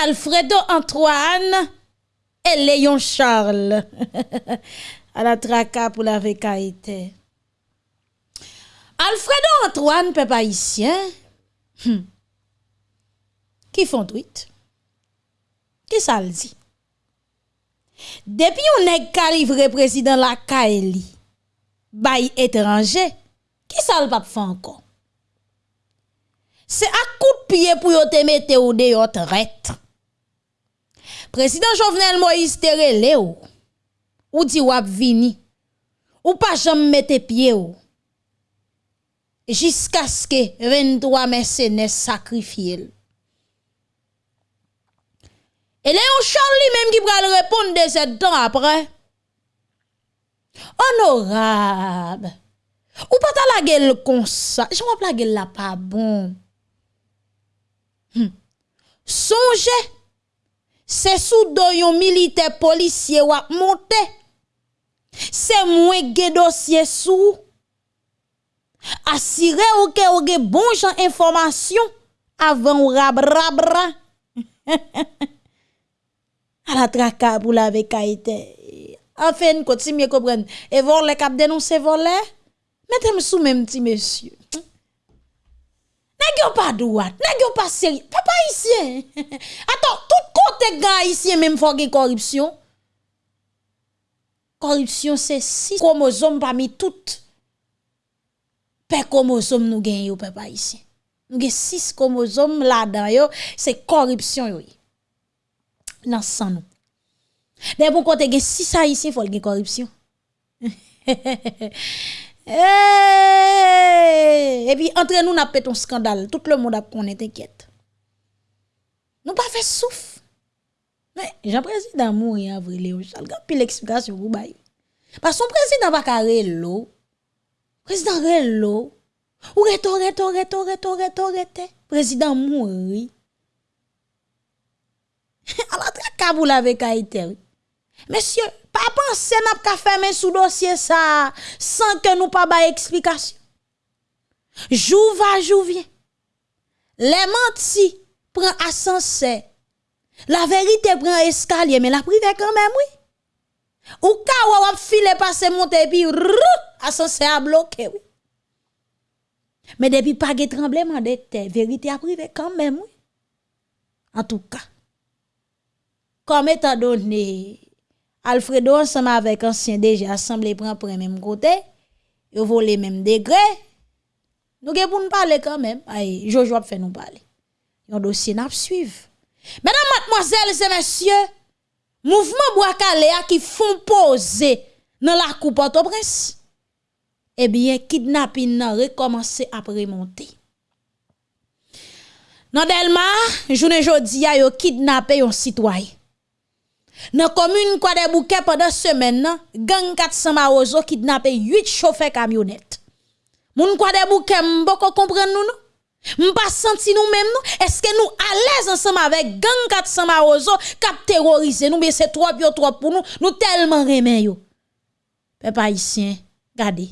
Alfredo Antoine, e Leon Charles. A la traka pou la vekaite. Alfredo Antoine, pe païsien, hmm. ki fon tweet? Ki sa l di? Depi yon neg kalivre prezident la ka eli, bay étranger, qui ça le pape fait encore? C'est à coup de pied pour yon te mette ou de yon traite. Président Jovenel Moïse te relé ou, ou di wap vini, ou pas jamais mette pied ou. Jusqu'à ce que 23 mercenaires sacrifient. Et Léon Charles lui-même qui va répondre de sept temps après. Honorable. Ou pas ta la gueule comme ça. Je vois la gueule là pas bon. Hmm. Songez. C'est sous doyon militaire policier ou monte. C'est moins gé dossier sous. Assurez ou que ou ge bon jan information avant ou rabrabra. à la traka pour la vekaïte. Enfin, continue comprendre. Et vol les cap dénoncer volé. Mettez-moi sous même petit monsieur. Yo pas droit, yo pas sérieux? Papa haïtien. Attends, tout côté gars haïtien même faut gen corruption. Corruption c'est six chromosomes parmi toutes. Per chromosome nous yo papa haïtien. Nous gen six chromosomes là-dedans c'est corruption yo. nan san nou. De bon kote gen 6 haïtien fol gen. Eh, Et puis entre nous n'a pété un scandale, tout le monde a connaît t'inquiète. Nous pas fait souffle. Mais Jean président mourir avril Léon Charles, puis l'explication vous bail. Parce que son président va carré l'eau. Président Relo. Ou reto, reto, reto, reto, reto, reto. Président mourir. Alors, très kaboul avec Haïti. Monsieur, pas penser n'a pas fermer sous dossier ça sans que nous pas ba explication. Jou va, jou vient. Les mentis prend ascenseur. La vérité prend escalier, mais la privé quand même, oui. Ou ka wap file passe monte puis ascenseur a bloqué, oui. Mais depuis pas de tremblement de terre, vérité a privé quand même, oui. En tout cas, comme étant donné, Alfredo ensemble avec ancien DG assemblé prend pour même côté, yo volé même degré. Nous pour nous quand même. Aïe, Jojo a fait nous parler. Yon dossier n'a suivre. Mesdames, mademoiselles et messieurs, mouvement Bois-Calais qui font poser dans la coupe Port-au-Prince. Eh bien, kidnapping nan recommencé à remonter. Dans Delma, journée jodi a yo kidnappé un citoyen. Dans commune Kwa de Bouquet pendant semaine gang 400 Marozo kidnappé 8 chauffeurs camionnettes. Moun Kwa de Bouquet mboko comprendre nous non? M'pas senti nous même nous est-ce que nous à l'aise ensemble avec gang 400 Marozo cap terroriser nous? Mais c'est trop trop pour nous nous tellement remen yo. Peuple haïtien, regardez.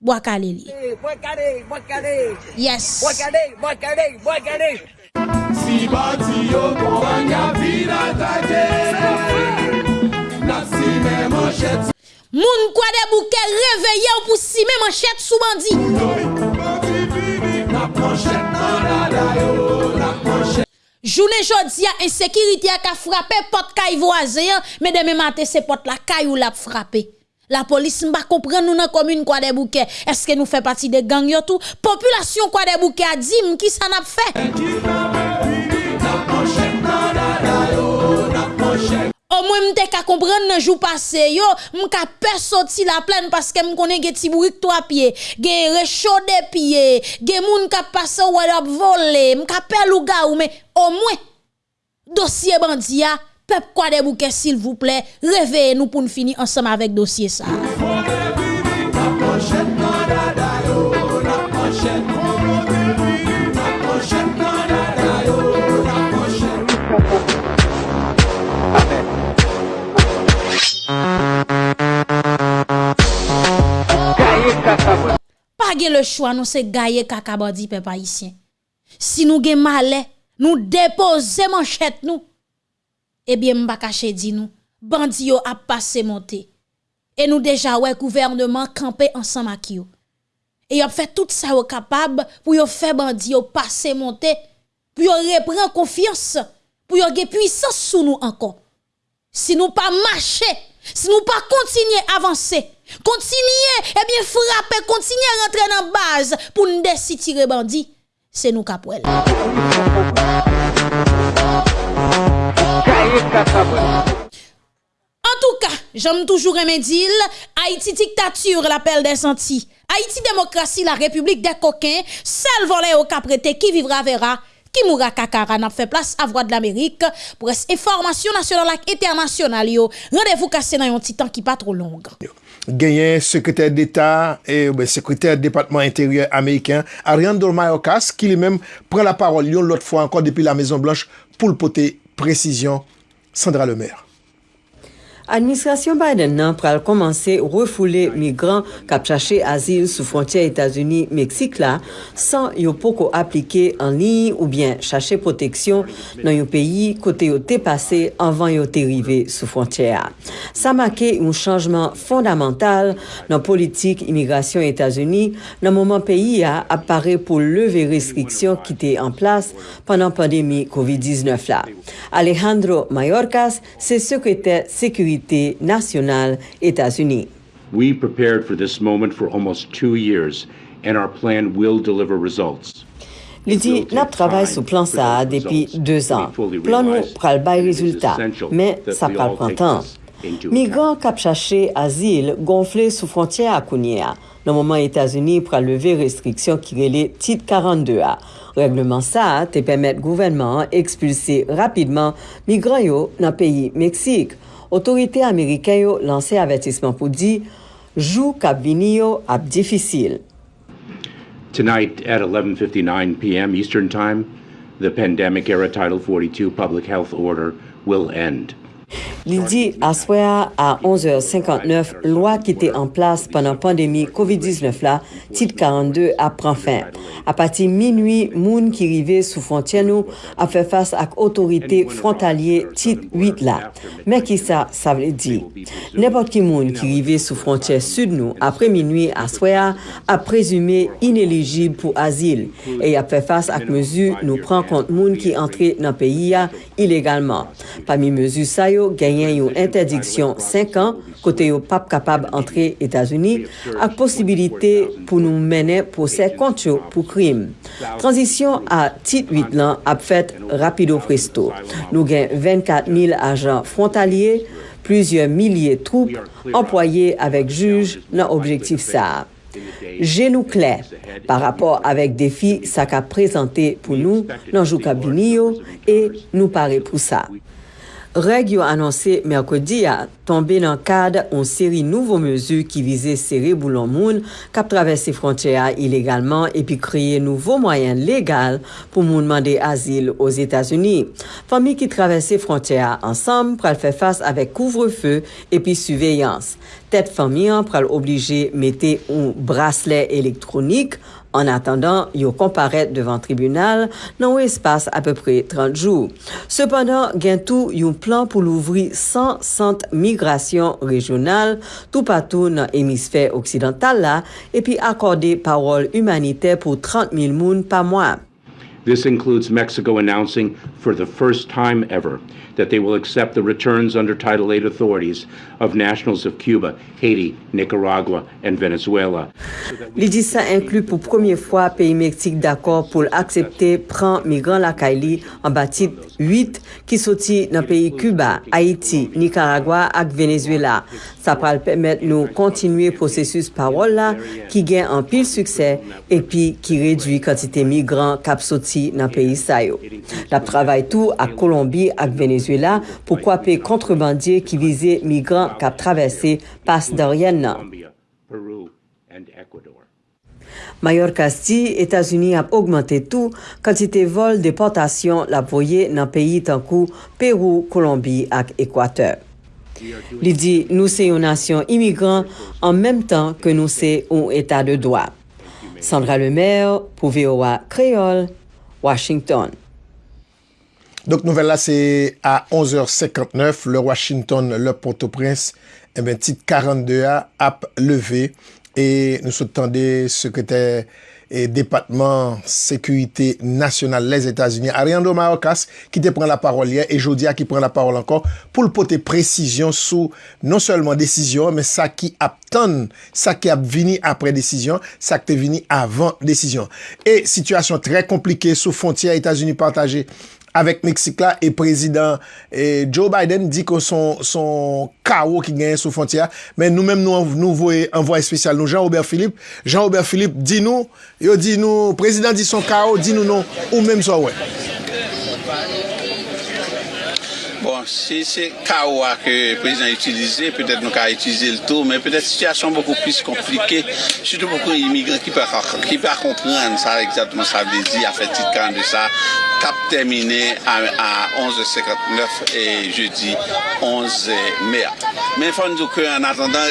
Bois calé li. Yes. Si bati yo kon wanya pinatake Napsime manchet. Moun kwa de bouke reveye ou pou sime manchet sou bandi. Nap manchet nan ladayo Nap manchet. Jounen jodi ya insekiriti ya ka frape pot kay voazen Medeme mate se pot la kay ou la frape. La police m'a comprendre nous dans commune quoi des bouquets. Est-ce que nous fait partie des gangs yo tout? Population quoi des bouquets a dit qui ça n'a fait? Au moins m'te ka comprendre nan jou passé yo, m'ka peur sorti la plaine parce que m'konne gen ti bourik trois pieds, gen rechaud de pieds, gen moun ka passe ou volé, m'ka peur ou mais au moins dossier bandia peuple quoi des bouquets s'il vous plaît, réveillez-nous pour nous finir ensemble avec dossier ça. Pas le choix, nous c'est gailler kakabadi peuple haïtien. Si nous gagnons mal, nous déposons manchette nous. Eh bien m'pa caché di nous, bandi yo a passé monter. Et nous déjà ouais gouvernement camper ensemble avec yo. Et yo fait tout ça yo capable pour yo faire bandi yo passer monter, pour yo reprendre confiance, pour yo gen puissance sous nous encore. Si nous pas marcher, si nous pas continuer à avancer, continuer, eh bien frapper, continuer à rentrer dans la base pour nous décider tirer En tout cas, j'aime toujours aimer dire, Haïti dictature, l'appel des sentis. Haïti démocratie, la république des coquins, seul volet au caprété qui vivra verra. Qui mourra kakara n'a fait place à voix de l'Amérique pour information nationale et internationale. Rendez-vous cassé dans un petit temps qui pas trop long. genyen sekretèr d'État et ben, sekretèr département intérieur américain Ariane Mayorkas ki li mèm pren la parole lot fwa ankon depi la Maison Blanche pou l'pote précision Sandra Lemaire. Administrasyon Biden nan pral komanse refoule migran kap chache azil sou frontier Etats-Unis-Meksik la san yo poko aplike an li ou bien chache proteksyon nan yo peyi kote yo te pase anvan yo te rive sou frontier. Sa make yon chanjman fondamental nan politik imigrasyon Etats-Unis nan mouman peyi a apare pou leve restriksyon ki te en plas pandan pandemi COVID-19 la. Alejandro Mayorkas se sekretèr sekurite sécurité nationale États-Unis. We prepared for this moment for almost two years and our plan will deliver results. Li di nap travay sou plan sa depi 2 an. Plan nou pral bay rezultat, men sa pral prantan. Migran kap chache azil gonfle sou frontye akounye a. Nan mouman Etasuni pral leve restriksyon ki rele tit 42 a. Regleman sa te pemet gouvenman ekspulse rapidman migran yo nan peyi Meksik. Otorite Ameriken yo lanse avetisman pou di jou kap vini. Tonight at 11:59 p.m. Eastern Time, the pandemic era Title 42 public health order will end. Li di aswea a 11h59, lwa ki te an plas panan pandemi COVID-19 la, tit 42 ap pran fin. A pati minui, moun ki rive sou fontyen nou ap fe fas ak otorite frontalye tit 8 la. Mek ki sa, sa vle di. Nepot ki moun ki rive sou fontyen sud nou apre minui aswea ap prezume ineligib pou azil e ap fe fas ak mezu nou pran kont moun ki entre nan peyi ya ilegalman. Pami mezu sayo, yo genyen yon interdiksyon 5 an kote yo pap kapab antre Etasuni ak posibilite pou nou mene posè kont yo pou krim. Transisyon a tit 8 lan ap fèt rapido presto. Nou gen 24 mil ajan frontalye, pluzye milye troupe, employe avèk juj nan objektif sa. Genou kle, par rapport avèk defi sa ka prezante pou nou nan jou kabini yo e nou pare pou sa. Reg yo anonse Merkodi ya tombe nan kad on seri nouvo mezu ki vize seri boulon moun kap travesse fronteya ilegalman epi kreye nouvo mwayen legal pou moun mande azil os Etats-Unis. Fami ki travesse fronteya ansam pral fe fase avek kouvrefe epi suveyans. Tet fami an pral oblije mette un brasle elektronik En attendant, yo komparet devan tribunal nan ou espas apepre 30 jou. Sependan, gen tou yon plan pou louvri 100 sant migrasyon rejonal tou patou nan emisfè oksidental la epi akorde parol humanite pou 30 mil moun pa mwa. This includes Mexico announcing for the first time ever that they will accept the returns under Title VIII authorities of nationals of Cuba, Haiti, Nicaragua and Venezuela. Li di sa inklu pou premier fwa peyi Meksik d'akor pou l'aksepte pran migran lakay li an batit 8 ki soti nan peyi Cuba, Haiti, Nicaragua ak Venezuela. Sa pral pemet nou kontinuye prosesus parol la ki gen an pil suksè epi ki redwi kantite migran kap soti nan peyi sayo. La travay tou ak Kolombi ak Venezuela Venezuela pou kwape kontrebandye ki vize migran kap travesse pas daryen nan. Mayor Kasti, Etasuni ap augmente tou kantite vol deportasyon la voye nan peyi tankou Peru, Kolombi ak Ekwater. Li di nou se yon nasyon imigran an menm tan ke nou se yon etat de doa. Sandra Lemaire, pou VOA Creole, Washington. Donc, nouvelle là, c'est à 11h59, le Washington, le Port-au-Prince, eh ben, titre 42A, app levé. Et nous sous-tendez secrétaire et département sécurité nationale les États-Unis, Ariando Marocas, qui te prend la parole hier, et Jodia qui prend la parole encore, pour le porter précision sous non seulement décision, mais ça qui attend, ça qui a vini après décision, ça qui est vini avant décision. Et situation très compliquée sous frontière États-Unis partagée avèk Meksik la, e prezident e Joe Biden di ko son, son kao ki genye sou fontia, men nou mèm nou, nou voye envoye spesyal nou, Jean-Aubert Philippe, Jean-Aubert Philippe di nou, yo di nou, prezident di son kao, di nou nou, ou mèm so wè. Bon, si se kawa ke prezident itilize, petèt nou ka itilize l'tou, men petèt sityasyon beaucoup plis komplike, sütou beaucoup imigran ki pa kompran sa, exactement sa vlezi, a fètit kan de sa, kap termine a 11.59 et jeudi 11 mer. Men fòn nou ke an atendan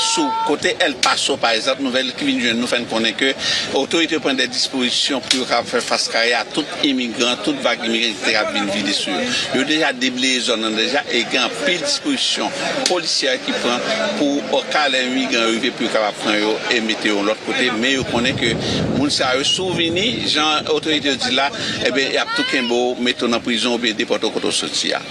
sou kote El Paso par exemple, nouvel ki vin joun nou fèn konen ke otorite pren de disposisyon pou kap fè faskare a tout imigran, tout vague imigran ki te kap vin vide sur. Yo deja debate li zon nan deja e gen pil disposisyon polisya ki pran pou okal en migran rive pou kaba pran yo e mete yo l'ot kote me yo konen ke moun sa yo souveni jan otorite di la ebe eh ap tou kenbo meto nan prizon ou be depoto koto soti ya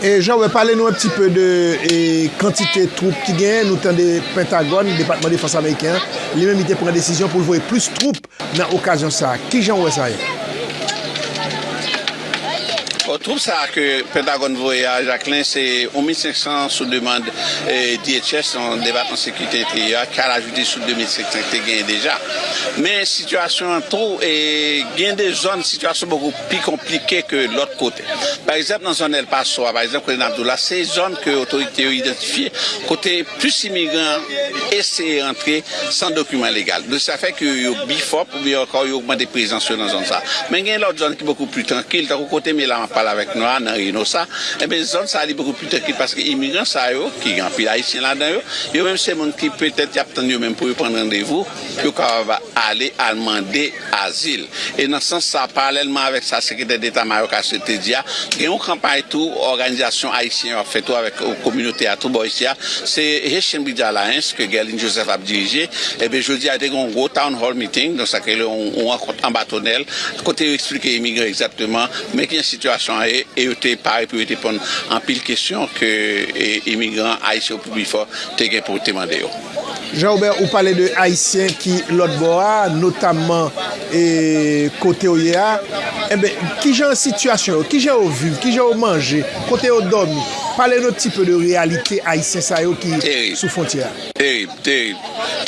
E jan wè pale nou an pti peu de e, kantite troupe ki gen, nou tan de Pentagone, Depatman de France Ameriken, li men mi te pren desisyon pou lvoye plus troupe nan okasyon sa. Ki jan wè sa yè? troupe sa ke Pentagon voya, Jacqueline, se 1500 sou demande DHS an debat an sekwite te ya, kal ajoute sou 2500 te gen deja. Men, situasyon tro, gen de zon, situasyon beaucoup pi komplike ke l'ot kote. Par exemple, nan zon El Paso, par exemple, kote Namdoula, se zon ke otorite yo identifiye, kote plus imigran eseye rentre san dokumen legal. De sa fe ke yo bifop ou yo augmente prezant sou nan zon sa. Men gen l'ot zon ki beaucoup pi tranquil, tako kote me la man pala avèk noa nan rino sa, ebe eh zon sa li beaucoup plus tekil paske imigran sa yo, ki yon pil haisyen la dan yo, yo menm se moun ki petet yap tan yo menm pou yo pren randevou, yo ka va ale almande azil. E nan san sa, paralèlman avèk sa sekretè d'Etat Maroka se te diya, gen yon kampay tou, organizasyon haisyen yo fè tou avèk kominote euh, atou bo isya, se Hechien Bidjala Hens, ke Gerlin Joseph ap dirije, ebe jodi a de yon go town hall meeting, don sa ke le yon an batonel, kote yo explike imigran exactement, men ki yon situasyon e, e yo te pare pou yo te pon an pil kesyon ke e, imigran Haitien ou bifo te gen pou te mande yo. Oh. Jean-Aubert, ou pale de Haitien ki lot bo a, notamman e, kote ou ye a, eh ebe, ki jan situasyon yo, ki jan ou viv, ki jan ou manje, kote ou domi? pale nou ti pe de realite Aisyen sa yo ki terib, sou fontya. Terib, terib,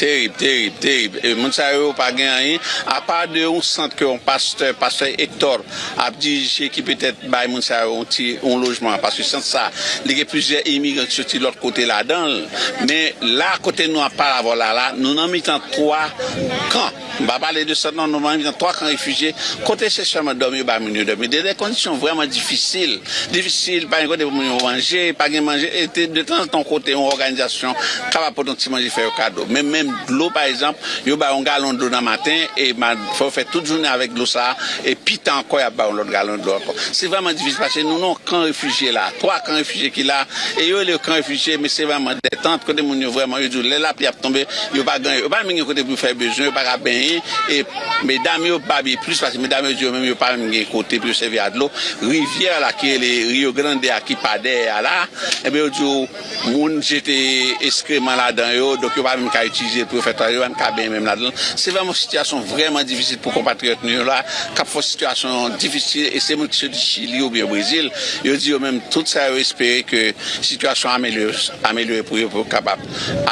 terib, terib, terib. E, moun sa yo pa gen a yon, a pa de yon sant ke yon pasteur, pasteur Hector, ap dirije ki petet bay moun sa yo yon lojman. Paske sant sa, lege plizier imigran ki soti lor kote la dan. Men la kote nou ap para vola la, nou nan mitan 3 kan. Ba pale de sant nan nou nan mitan 3 kan refugye. Kote se chanman domi ou ba moun yo domi. De de kondisyon vreman difisil. Difisil, pa yon kote pou moun yo manje. pa gen manje, ete de tan ton kote yon organizasyon, kaba poton ti manje fè yo kado. Men men glou par exemple, yo ba yon galon do nan matin, e ma fò fè tout jounen avèk glou sa, e pitan koy ap ba yon lot galon do akon. Se vaman divise pache, nou nou kan refujiye la, 3 kan refujiye ki la, e yo le kan refujiye, me se vaman detante, kote moun yo vreman yo djou, lè la pi ap tombe, yo pa gen, yo pa men gen kote pou fè bejou, yo pa ka ben yon, e me dam yo pa bi plus, pache me dam yo djou, men yo pa men gen kote pou sevi adlo, rivière la ki e le Rio Grande a ki pade a la, e ebe yo djou, moun jete eskreman la dan yo, dok yo pa mèm ka itize pou yo fè tan yo, an ka ben mèm la dan. Se vèm ou situasyon vreman difisil pou kompatriot nou yo la, kap fò situasyon difisil, e se moun ki se di Chili ou biyo Brésil, yo di yo mèm tout sa yo espere ke situasyon amelyore pou yo pou kapap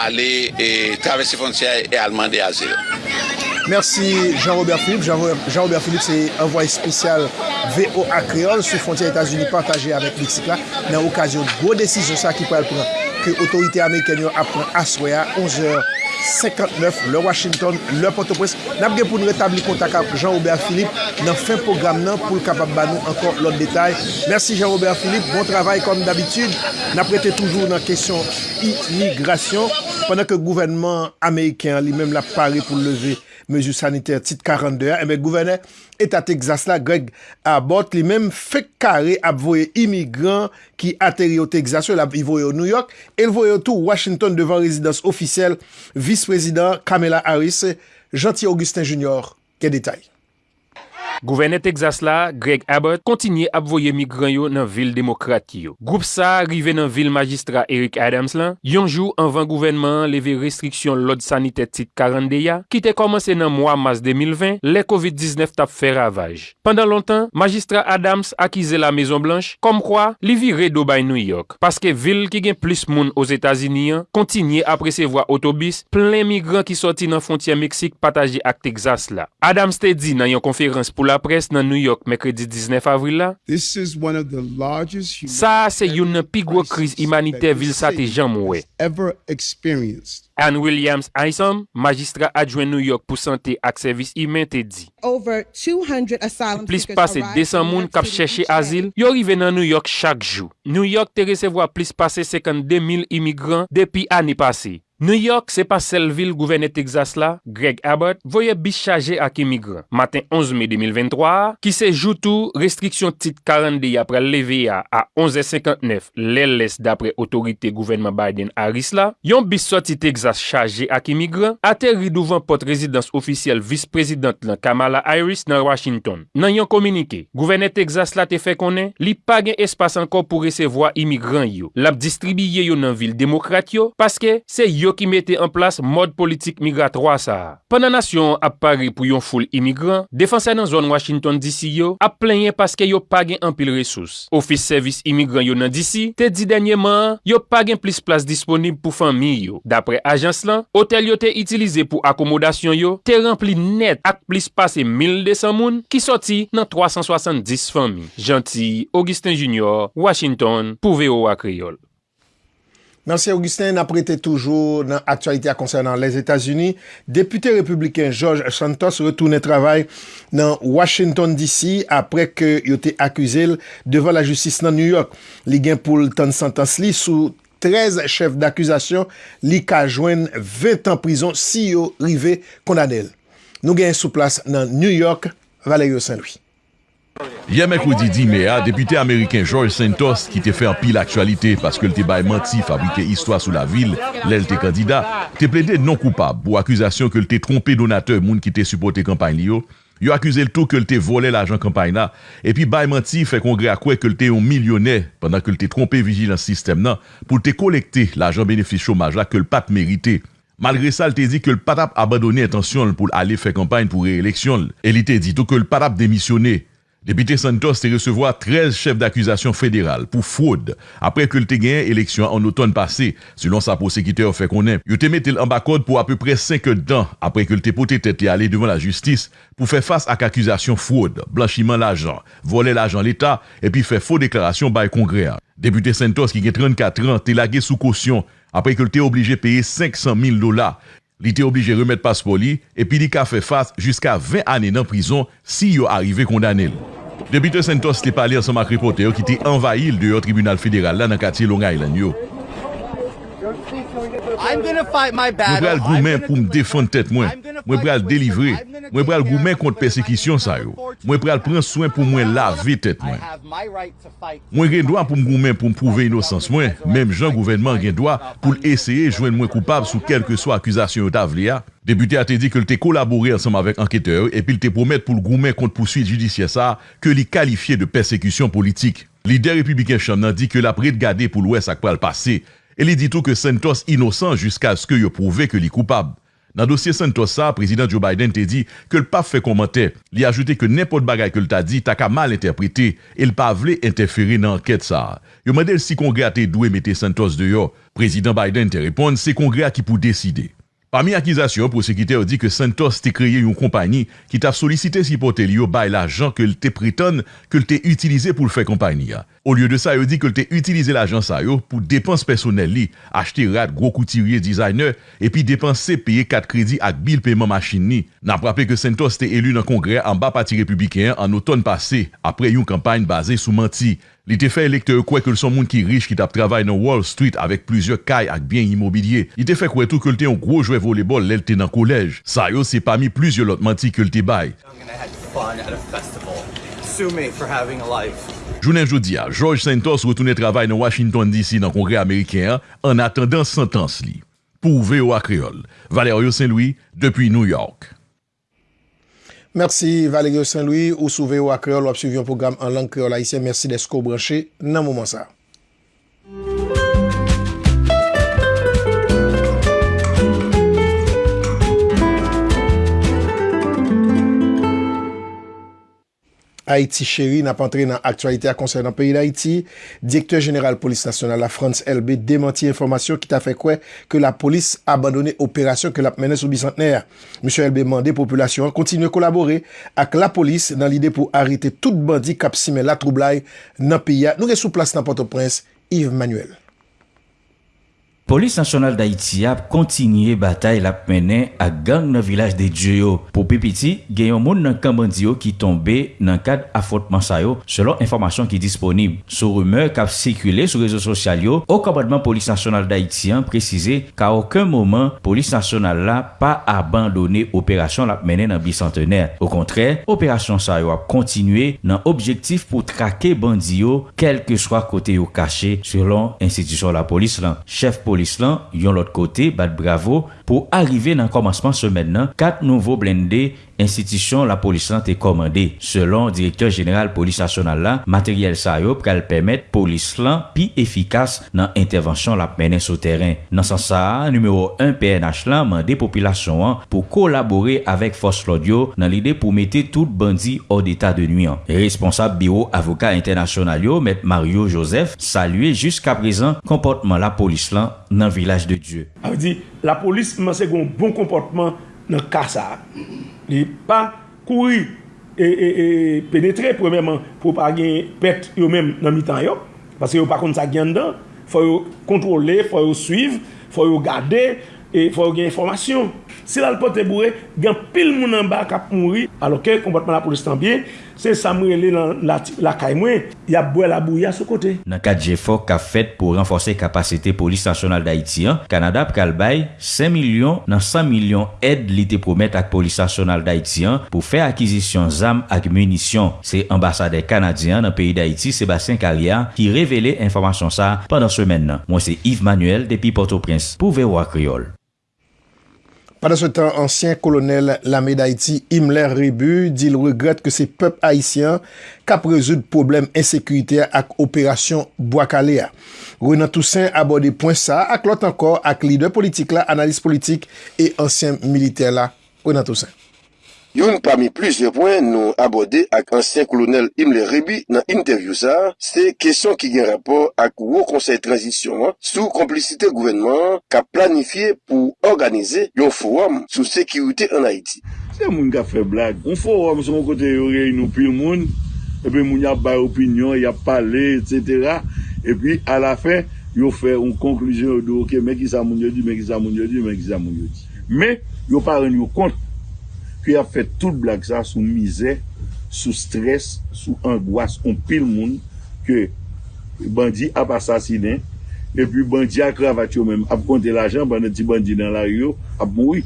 ale eh, travesse fonciè e alman de azil. Merci Jean-Robert Philippe. Jean-Robert Philippe, c'est envoyé spécial VOA Creole sous frontière États-Unis partagé avec Mexique là. Dans l'occasion de gros décisions ça qui pourrait prendre que l'autorité américaine apprend à Soya 11h 59, le Washington, le Port-au-Prince. Nap gen pou nou retabli kontak ap Jean-Robert Philippe nan fin program nan pou l kapap ban nou ankon lot detay. Mersi Jean-Robert Philippe, bon travay kom d'habitude. Nap rete toujou nan kesyon imigrasyon. Pendan ke gouvenman Ameriken li menm la pare pou leve mezu saniter tit 42, eme gouverne etat Texas la Greg Abbott li menm fek kare ap voye imigran ki ateri o Texas yo, la voye o New York, el voye o tou Washington devan rezidans ofisel vi vice-président Kamala Harris, Gentil Augustin Junior, quel détail. Gouverneur Texas la, Greg Abbott, kontinye ap voye migran yo nan vil demokrat yo. Goup sa, rive nan vil magistra Eric Adams lan, yonjou anvan gouvenman leve restriksyon lod sanite tit 40 ya, ki te komanse nan mwa mas 2020, le COVID-19 tap fe ravaj. Pendan lontan, magistra Adams akize la Maison Blanche, kom kwa, li vire do bay New York, paske vil ki gen plis moun os Etasinian, kontinye apresevoa otobis, plen migran ki soti nan fontye Meksik pataje ak Texas la. Adams te di nan yon konferans pou la la pres nan New York mekredi 19 avril la, sa se yon nan pigwo kriz imanite vil sa te jan mwe. Ann Williams Isom, magistra adjwen New York pou sante ak servis imen te di. Plis pase 200 moun kap cheshe azil, yo rive nan New York chak jou. New York te resevo a plis pase 52 52.000 imigran depi ane pase. New York se pa sel vil gouverne Texas la, Greg Abbott voye bis chaje ak imigran. Maten 11 me 2023, ki se joutou restriksyon tit 42 apre leve ya a 11.59 lèles dapre otorite gouvernement Biden-Harris la, yon bis soti Texas chaje ak imigran, ateri douvan pot rezidans ofisyel vice-prezident lan Kamala Harris nan Washington. Nan yon komunike, gouverne Texas la te fe konen, li pa gen espas anko pou resevoa imigran yo. Lap distribye yo nan vil demokrat yo, paske se yo yo ki mette en plas mod politik migratroa sa. Pananasyon ap pari pou yon foul imigran, defanse nan zon Washington DC yo, ap plenye paske yo pagen an pil resous. Ofis servis imigran yo nan DC, te di denyeman, yo pagen plis plas disponib pou fami yo. Dapre ajans lan, hotel yo te itilize pou akomodasyon yo, te rempli net ak plis pase 1200 moun ki soti nan 370 fami. Janti, Augustin Junior, Washington, pou VOA Kriol. Merci Augustin, n'a prêté toujours dans l'actualité concernant les États-Unis. Député républicain George Santos retourne travail dans Washington DC après que il été accusé devant la justice dans New York. Il gain pour le temps de sentence li sous 13 chefs d'accusation, li ka joindre 20 ans prison si yo rivé condamné. Nous gagnons sous place dans New York, Valerio Saint-Louis. Yè mèkoudi di mè a, ah, depite Ameriken George Santos ki te fè an pil aktualite paske l te bay manti fabrike histwa sou la vil, lèl te kandida, te ple de non koupab pou akuzasyon ke l te trompe donateur moun ki te supporte kampany li yo, yo akuse l tou ke l te vole l ajan kampany na, epi bay manti fè kongre akwe ke l te yon milyonè pandan ke l te trompe vigilans sistem nan pou te kolekte l ajan benefis chomaj la ke l pat merite. Malgre sa, l te di ke l patap abadone etansyon pou l ale fè kampany pou reeleksyon l. El te di tou ke l patap demisyone Depite Santos te resevoa 13 chef d'akuzasyon federal pou fwod apre ke lte genye eleksyon an oton pase, selon sa prosekite ou fe konen. Yo te metel an bakod pou apre pre 5 dan apre ke lte pote tete ale devan la justis pou fe fas ak akuzasyon fwod, blanchiman l'ajan, vole l'ajan l'Etat, epi fe fwo deklarasyon bay kongrea. Depite Santos ki gen 34 an te lage sou kosyon apre ke lte oblije peye 500 000 dola li te oblije remet paspo li, epi li ka fe fas jiska 20 ane nan prison si yo arrive kondanel. Debite Santos te pale ansan mak repote yo ki te envahil de yo tribunal federal la nan kati Long Island yo. Mwen pral goumen pou m defon tèt mwen. Mwen pral delivre. Mwen pral goumen kont persekisyon sa yo. Mwen pral pren soin pou mwen lave tèt mwen. Mwen gen doan pou m goumen pou m prouve inosans mwen. Mem jan gouvenman gen doan pou l eseye jwen mwen koupab sou kelke so akuzasyon yo tav li ya. Depute a te di ke l te kolabori ansam avèk anketeur epi l te promet pou l goumen kont pousuit judisye sa ke li kalifiye de persekisyon politik. Lider republiken chanman di ke la pred gade pou l wè sak pral pase E li ditou ke Santos inosan jiska aske yo prouve ke li koupab. Nan dosye Santos sa, prezident Joe Biden te di ke l pa fe komante. Li ajoute ke nepot bagay ke l ta di ta ka mal interprete e l pa vle interfere nan anket sa. Yo mandel si kongre a te dwe mette Santos de yo. Prezident Biden te reponde se kongre a ki pou deside. Parmi akizasyon, prosekite ou di ke Santos te kreye yon kompani ki ta solisite si pote li yo bay la jan ke l te priton ke l te utilize pou l fe kompani ya. Ou liyo de sa yo di ke l te utilize la jan sa yo pou depans personel li, achete rad gro koutirye designer, epi depanse peye kat kredi ak bil peyman machin ni. Nan prape ke Santos te elu nan kongre an ba pati republiken an oton pase apre yon kampany base sou manti. Li te fe elekteur e kwe ke l son moun ki rich ki tap travay nan Wall Street avek plizye kay ak bien imobilye. Li te fe kwe tou ke l te yon gro jwe volebol lel te nan kolej. Sa yo se pa mi plizye lot manti ke l te bay. Jounen jodi a, George Santos retoune travay nan Washington DC nan kongre Ameriken an atendan sentans li. Pou ve yo. Valerio Saint-Louis, Depi New York. Mersi Valerio Saint-Louis ou souve ou akreol ou ap suivi yon program an lang kreol haisyen. Mersi desko branche nan mouman sa. Haïti chéri n'a pas entré dans l'actualité à concernant le pays d'Haïti. Directeur général police nationale, la France LB, démenti information qui t'a fait quoi que la police a abandonné opération que la menée sous bicentenaire. Monsieur LB mandé population continue à collaborer avec la police dans l'idée pour arrêter tout bandit cap la troublaille dans le pays. Nous sommes sous place dans Port-au-Prince, Yves Manuel. Polis nasyonal d'Haïti ap kontinye batay lap menen ak gang nan vilaj de Djeyo. Po pipiti, genyon moun nan kambandyo ki tombe nan kad afotman sayo selon informasyon ki disponib. Sou rumeur kap sekule sou rezo sosyal yo, o kabadman polis nasyonal d'Haïti an prezize ka oken mouman polis nasyonal la pa abandone operasyon lap menen nan bicentener. Au kontre, operasyon sayo ap kontinye nan objektif pou trake bandyo kelke swa kote yo kache selon institisyon la polis lan. Chef polis polis lan, yon lot kote, bat bravo, pou arrive nan komansman semen nan, kat nouvo blende institisyon la polis lan te komande. Selon direktor general polis nasyonal la, materyel sa yo pral pemet polis lan pi efikas nan intervensyon la menen sou teren. Nan san sa, numero 1 PNH lan mande populasyon an pou kolabore avek fos lodyo nan lide pou mette tout bandi od d'eta de nuyan. Responsab biro avoka internasyonal yo, met Mario Joseph, salue jusqu'a prezan komportman la polis lan nan vilaj de Diyo. A ou di, la polis manse goun bon komportman nan kasa. Li pa kouri e, e, e penetre premèman pou pa gen pet yo mèm nan mitan yo, paske yo pa kont sa gen dan, fò yo kontrole, fò yo suiv, fò yo gade, e fò yo gen informasyon. Si la l'pote bourré, il y a pile moun en bas qui a mouru. Alors que comportement la police tant bien, c'est Samuel dans la, la caille il y a boire la bouille à ce côté. Dans cadre d'efforts qu'a fait pour renforcer capacité police nationale d'Haïti, Canada pral 5 millions dans 100 millions aide l'été promet à police nationale d'Haïti pour faire acquisition d'armes et munitions. C'est ambassadeur canadien dans le pays d'Haïti, Sébastien Carrière, qui révélait information ça pendant semaine. Moi c'est Yves Manuel depuis Port-au-Prince pour VOA Creole. Pendant ce temps, ancien colonel l'armée d'Haïti, Himmler Rebu, dit il regrette que c'est peuple haïtien cap résoudre problème insécurité avec opération Bois-Caléa. Renan Toussaint aborde point ça, avec l'autre encore, avec leader politique là, analyste politique et ancien militaire là, Renan Toussaint. Yon pami plizye pwen nou abode ak ansyen kolonel Imle Rebi nan interview sa, se kesyon ki gen rapor ak wou konsey transisyon sou komplicite gouvenman ka planifiye pou organize yon forum sou sekirite an Haiti. Se moun ka fe blag, yon forum son kote yon reynou pil moun, epi moun yap bay opinyon, yap pale, etc. Epi a la fe, yon fe yon konklusyon yon do, ok, men ki sa moun yo di, men ki sa moun yo di, men ki sa moun yo di. Men, yon pa ren yon kont. ki a fè tout blag sa sou mizè, sou stres, sou angoas, on pil moun ke bandi ap asasine, epi bandi ak ravat yo men, ap konte la jan, ban neti bandi nan la yo, ap moui.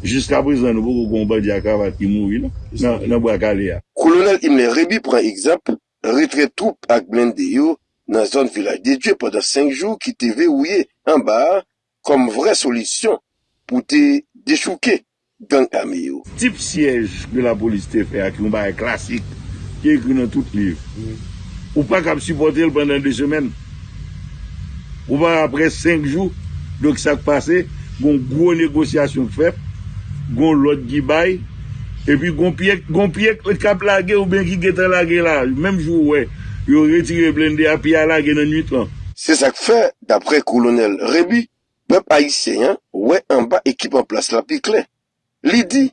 Jiska prezan nou pou kon bandi ak ravat ki moui nan, nan, nan bo ak ya. Kolonel Imle Rebi pran ekzamp, retre troup ak blende yo nan zon vilaj de Dje padan 5 jou ki te ve ouye an ba kom vre solisyon pou te dechouke. gang ame yo. Tip siyej de la polis te fe ak yon baye klasik ki ekri nan tout liv. Mm. Ou pa kap supporte l pandan de semen. Ou pa apre 5 jou dok sak pase, gon gwo negosyasyon fep, gon lot gi baye, epi gon piek, gon piek kap lage ou ben ki getan lage la. Mem jou we, yo retire blende api a lage nan nwit lan. Se sak fe, dapre kolonel Rebi, pep Haitien, we an ba ekip an plas la pi klen. Li di,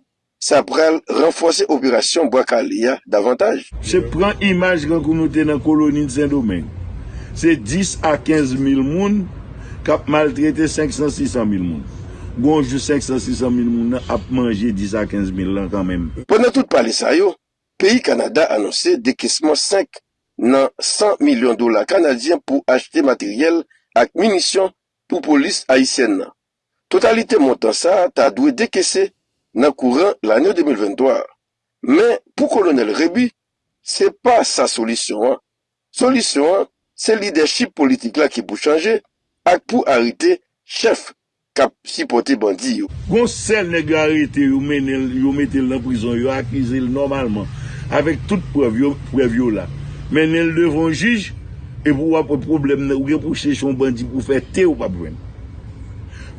sa pral renfose operasyon Bwakalia davantaj. Se pran imaj kan te nan koloni de Saint-Domingue, se 10 a 15 mil moun kap maltrete 500-600 mil moun. Gonjou 500-600 mil moun nan ap manje 10 a 15 mil lan kanmen. Pwena tout pale sa yo, peyi Kanada anonse dekesman 5 nan 100 milyon dola kanadyen pou achete materyel ak minisyon pou polis Haitien nan. Totalite montan sa ta dwe dekesse nan kouran l'anyo 2023. Men, pou kolonel Rebi, se pa sa solisyon an. Solisyon an, se lideship politik la ki pou chanje ak pou harite chef kap sipote bandi yo. Gon sel neg harite yo menel, yo metel nan prizon yo akize l normalman, avek tout prevyo, prevyo la. Menel devon jij, e pou wap problem nan ou gen pou chechon bandi pou fe te ou pa pwen.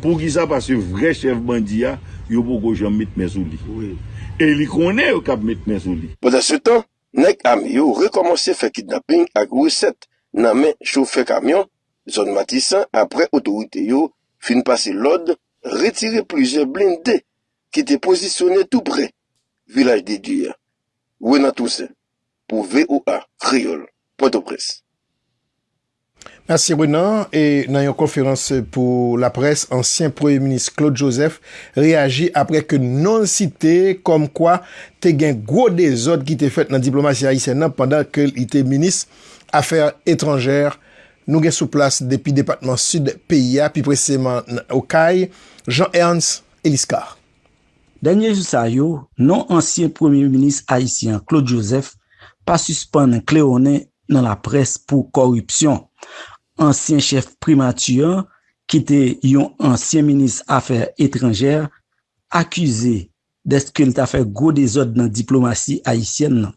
Pou ki sa pa se vre chef bandi ya, yo pou gojan met men sou li. Oui. E li konen yo kap met men sou li. Pote se tan, nek am yo rekomansi fe kidnapping ak wiset nan men choufe kamyon, zon matisan apre otorite yo fin pase lod, retire plize blinde ki te posisyone tout pre, vilaj de diya. Wena tousen, pou VOA Kriol, Pote Presse. Merci Renan. Et dans une conférence pour la presse, ancien Premier ministre Claude Joseph réagit après que non cité comme quoi t'es un gros désordre qui t'est fait dans la diplomatie haïtienne pendant qu'il était ministre affaires étrangères. Nous sommes sous place depuis le département sud PIA, puis précisément au CAI, Jean-Ernst Eliscar. Dernier Denye jousayo, non ancien Premier Ministre haïtien Claude Joseph pa suspande Kleone dans la presse pour corruption. ansyen chef primatiyan ki te yon ansyen minis afer etranjer akuse deske l ta fe go dezod nan diplomasi haisyen nan.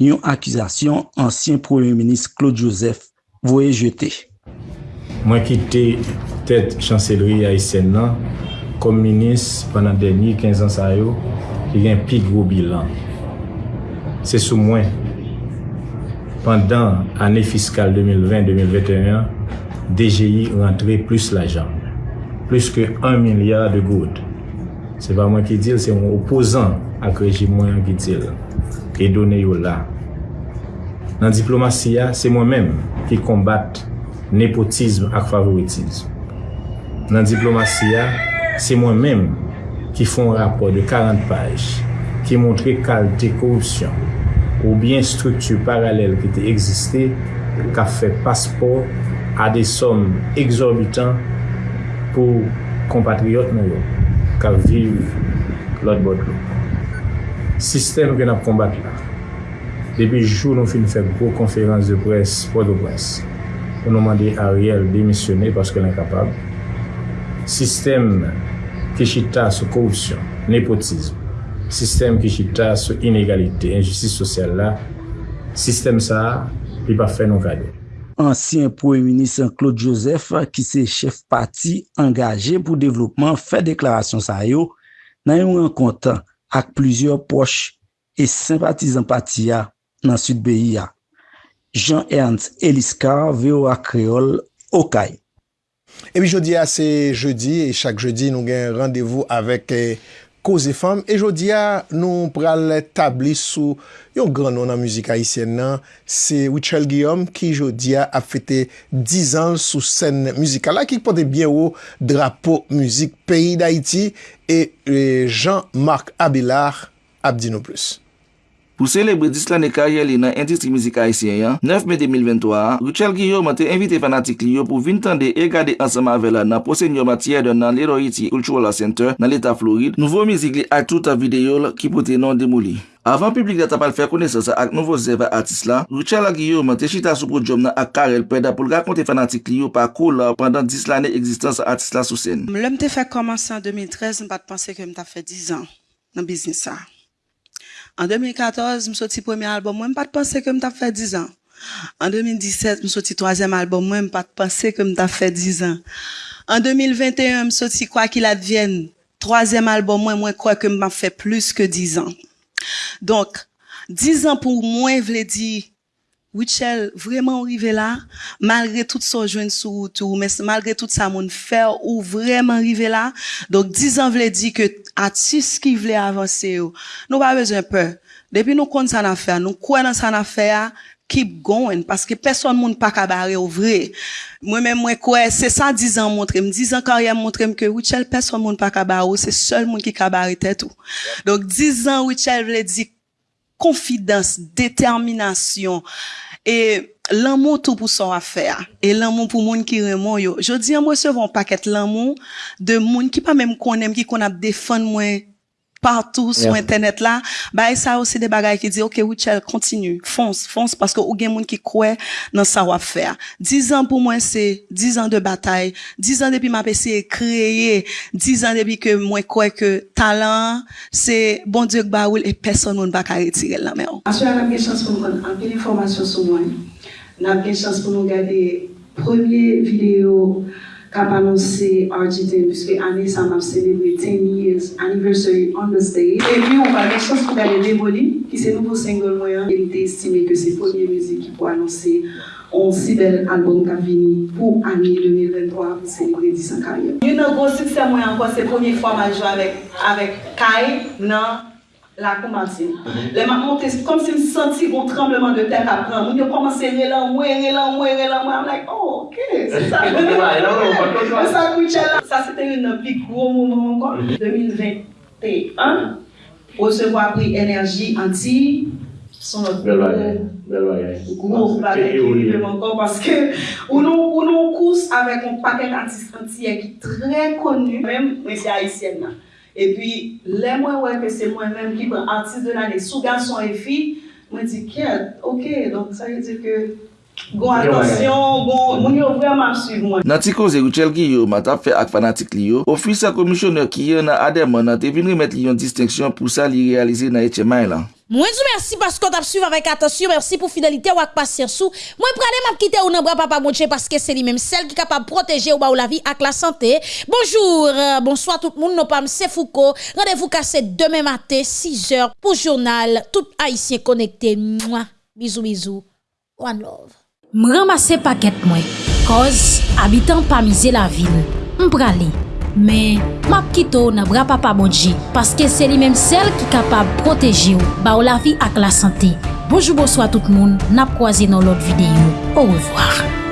Yon akuzasyon ansyen premier minis Claude Joseph voye jete. Mwen kite tet chanseleri haisyen nan, kom minis panan denye 15 ans a yo, ki gen pi gro bilan. Se sou mwen. Pendan ane fiskal 2020-2021, DGI rentre plus l'ajan. Plus ke 1 milyard de goud. Se pa mwen ki dil, se mwen opozan ak rejim mwen ki dil. E donen yo la. Nan diplomasiya, se mwen men ki kombat nepotizm ak favoritizm. Nan diplomasiya, se mwen men ki fon rapor de 40 paj ki montre kalte korupsyon ou bien struktu paralel ki te egziste ka fe paspor a de som exorbitant pou kompatriot nou yo ka vive lot bot lo. Sistem gen ap kombat la. Depi jou nou fin fè gro konferans de pres, pod de pres. Ou nou mande a riel demisyone paske l'inkapab. Sistem kechita sou korupsyon, nepotizm. sistem ki chita sou inegalite, injustice sosyal la, sistem sa, li pa fè nou kade. Ansyen pou eminisen Claude Joseph, ki se chef pati angaje pou devlopman, fè deklarasyon sa yo, nan yon renkontan ak plizyor poche e simpatizan pati ya nan sud beyi ya. Jean-Ernst Eliska, VOA Creole, Okay. E bi jodi a se jodi, e chak jodi nou gen randevou avek eh, Koze Femme. E jodi a, nou pral tabli sou yon gran nou nan müzik Haitien nan. Se Wichel Guillaume ki jodi a ap fete 10 an sou sen müzikal la ki pote bien ou drapo müzik peyi d'Haiti. E Jean-Marc Abelard ap di nou plus. Pou celebre 10 lane karye li nan industri mizika isyen yan, 9 me 2023, Richel Guillaume te invite fanatik li yo pou vintande e gade ansama vela nan posenyo matye de nan l'Heroity Cultural Center nan l'Etat Floride, nouvo mizik li ak touta videol ki pote nan demouli. Avan publik data pal fè kone sa sa ak nouvo zeva artist la, Richel Guillaume te chita sou prodjom nan ak Karel Peda pou lga konte fanatik li yo pa kou la pandan 10 lane egzistans artist la sou sen. Lèm te fè komanse an 2013, m te panse ke m ta fè 10 an nan biznis sa. En 2014, m soti premi albom mwen, m pat pense ke m ta fè 10 an. En 2017, m soti troazèm albom mwen, m pat pense ke m ta fè 10 an. En 2021, m soti kwa ki la dvyen, troazèm albom mwen, mwen kwa ke m pa fè plus ke 10 an. Donk, 10 an pou mwen vle di, Wichel, vreman ou rive la, malgre tout sa jwen sou tou, malgre tout sa moun fè ou vreman rive la, donk 10 an vle di ke atis ki vle avanse yo. Nou pa bezwen pe, depi nou kont san afè, nou kwen nan san afè ya, keep going, paske peson moun pa kabare ou vre. Mwen men mwen kwen, se sa 10 an montrem, 10 an karyem montrem ke Wichel peson moun pa kabare ou, se sol moun ki kabare tèt ou. Donk 10 an Wichel vle di konfidans, determinasyon, e l'anmou tou pou son afer, e l'anmou pou moun ki remon yo. Jodi an mwen se von paket l'anmou de moun ki pa mèm konem ki kon ap defan mwen partou sou internet la. Ba e sa osi de bagay ki di, ok, Wichel, kontinu, fons, fons, paske ou gen moun ki kwe nan sa wafer. Diz an pou mwen se, diz an de batay, diz an depi map ese kreye, diz an depi ke mwen kwe ke talan, se bon diok ba oul, e peson moun baka retire la mè ou. Aswe an ap gen chans pou mwen, an gen informasyon sou mwen, an ap gen chans pou nou gade premier video kap anonsi RGT pwiske ane sa map selebri 10 years anniversary on the stage. E pi ou pa gen chos pou gade Deboli ki se nouvo single mwen. El te estime ke se premier müzik ki pou anonsi on si bel album ka vini pou ane 2023 pou selebri 10 an karyon. Yon nou gwo suksen mwen anko se premier fwa ma jwa avek Kai nan la kou Martine. Le ma monte, kom si kon trembleman de terre apren. Moun yo komanse re lan mwen, re lan mwen, re lan mwen. I'm like, oh, ok, se sa. Sa kouche la. Sa se te yon pi gro mouman kon. 2021, osevo apri enerji anti, son not Bel bagay, bel bagay. gros bagay ki li veman kon, paske ou nou kous avèk an paket anti-antiye ki tre konu, mèm mwen se Haitien nan. E pi, lè mwen wè ke se mwen mèm ki pren artist de l'anè, sou gason e fi, mwen di, kèd, ok, donk sa yè di ke, gon atensyon, gon, moun yo vreman suiv mwen. Nan ti koze Richel Giyo, matap fe ak fanatik li yo, ofisa komisyoner ki yo nan ademan nan te vin remet li yon disteksyon pou sa li realize nan etche may lan. Mwen zou mersi pasko tap suiv avèk atensyon, mersi pou fidelite wak pasir sou. Mwen prale map kite ou nan bra papa mounche paske se li menm sel ki kapab proteje ou ba ou la vi ak la sante. Bonjour, euh, bonsoir tout moun, nou pam se fouko. Rendez-vous kase demè matè, 6 heures, pou jounal, tout haïsien konekte. Mwa, bizou bizou, one love. M ramase paket mwen, koz abitan pa mize la vil. M prale, men map kito nan bra papa bonji, paske se li menm sel ki kapab proteji ou, ba ou la vi ak la sante. Bonjour, bonsoir a tout moun, nap kwaze nan lot videyo. Au revoir.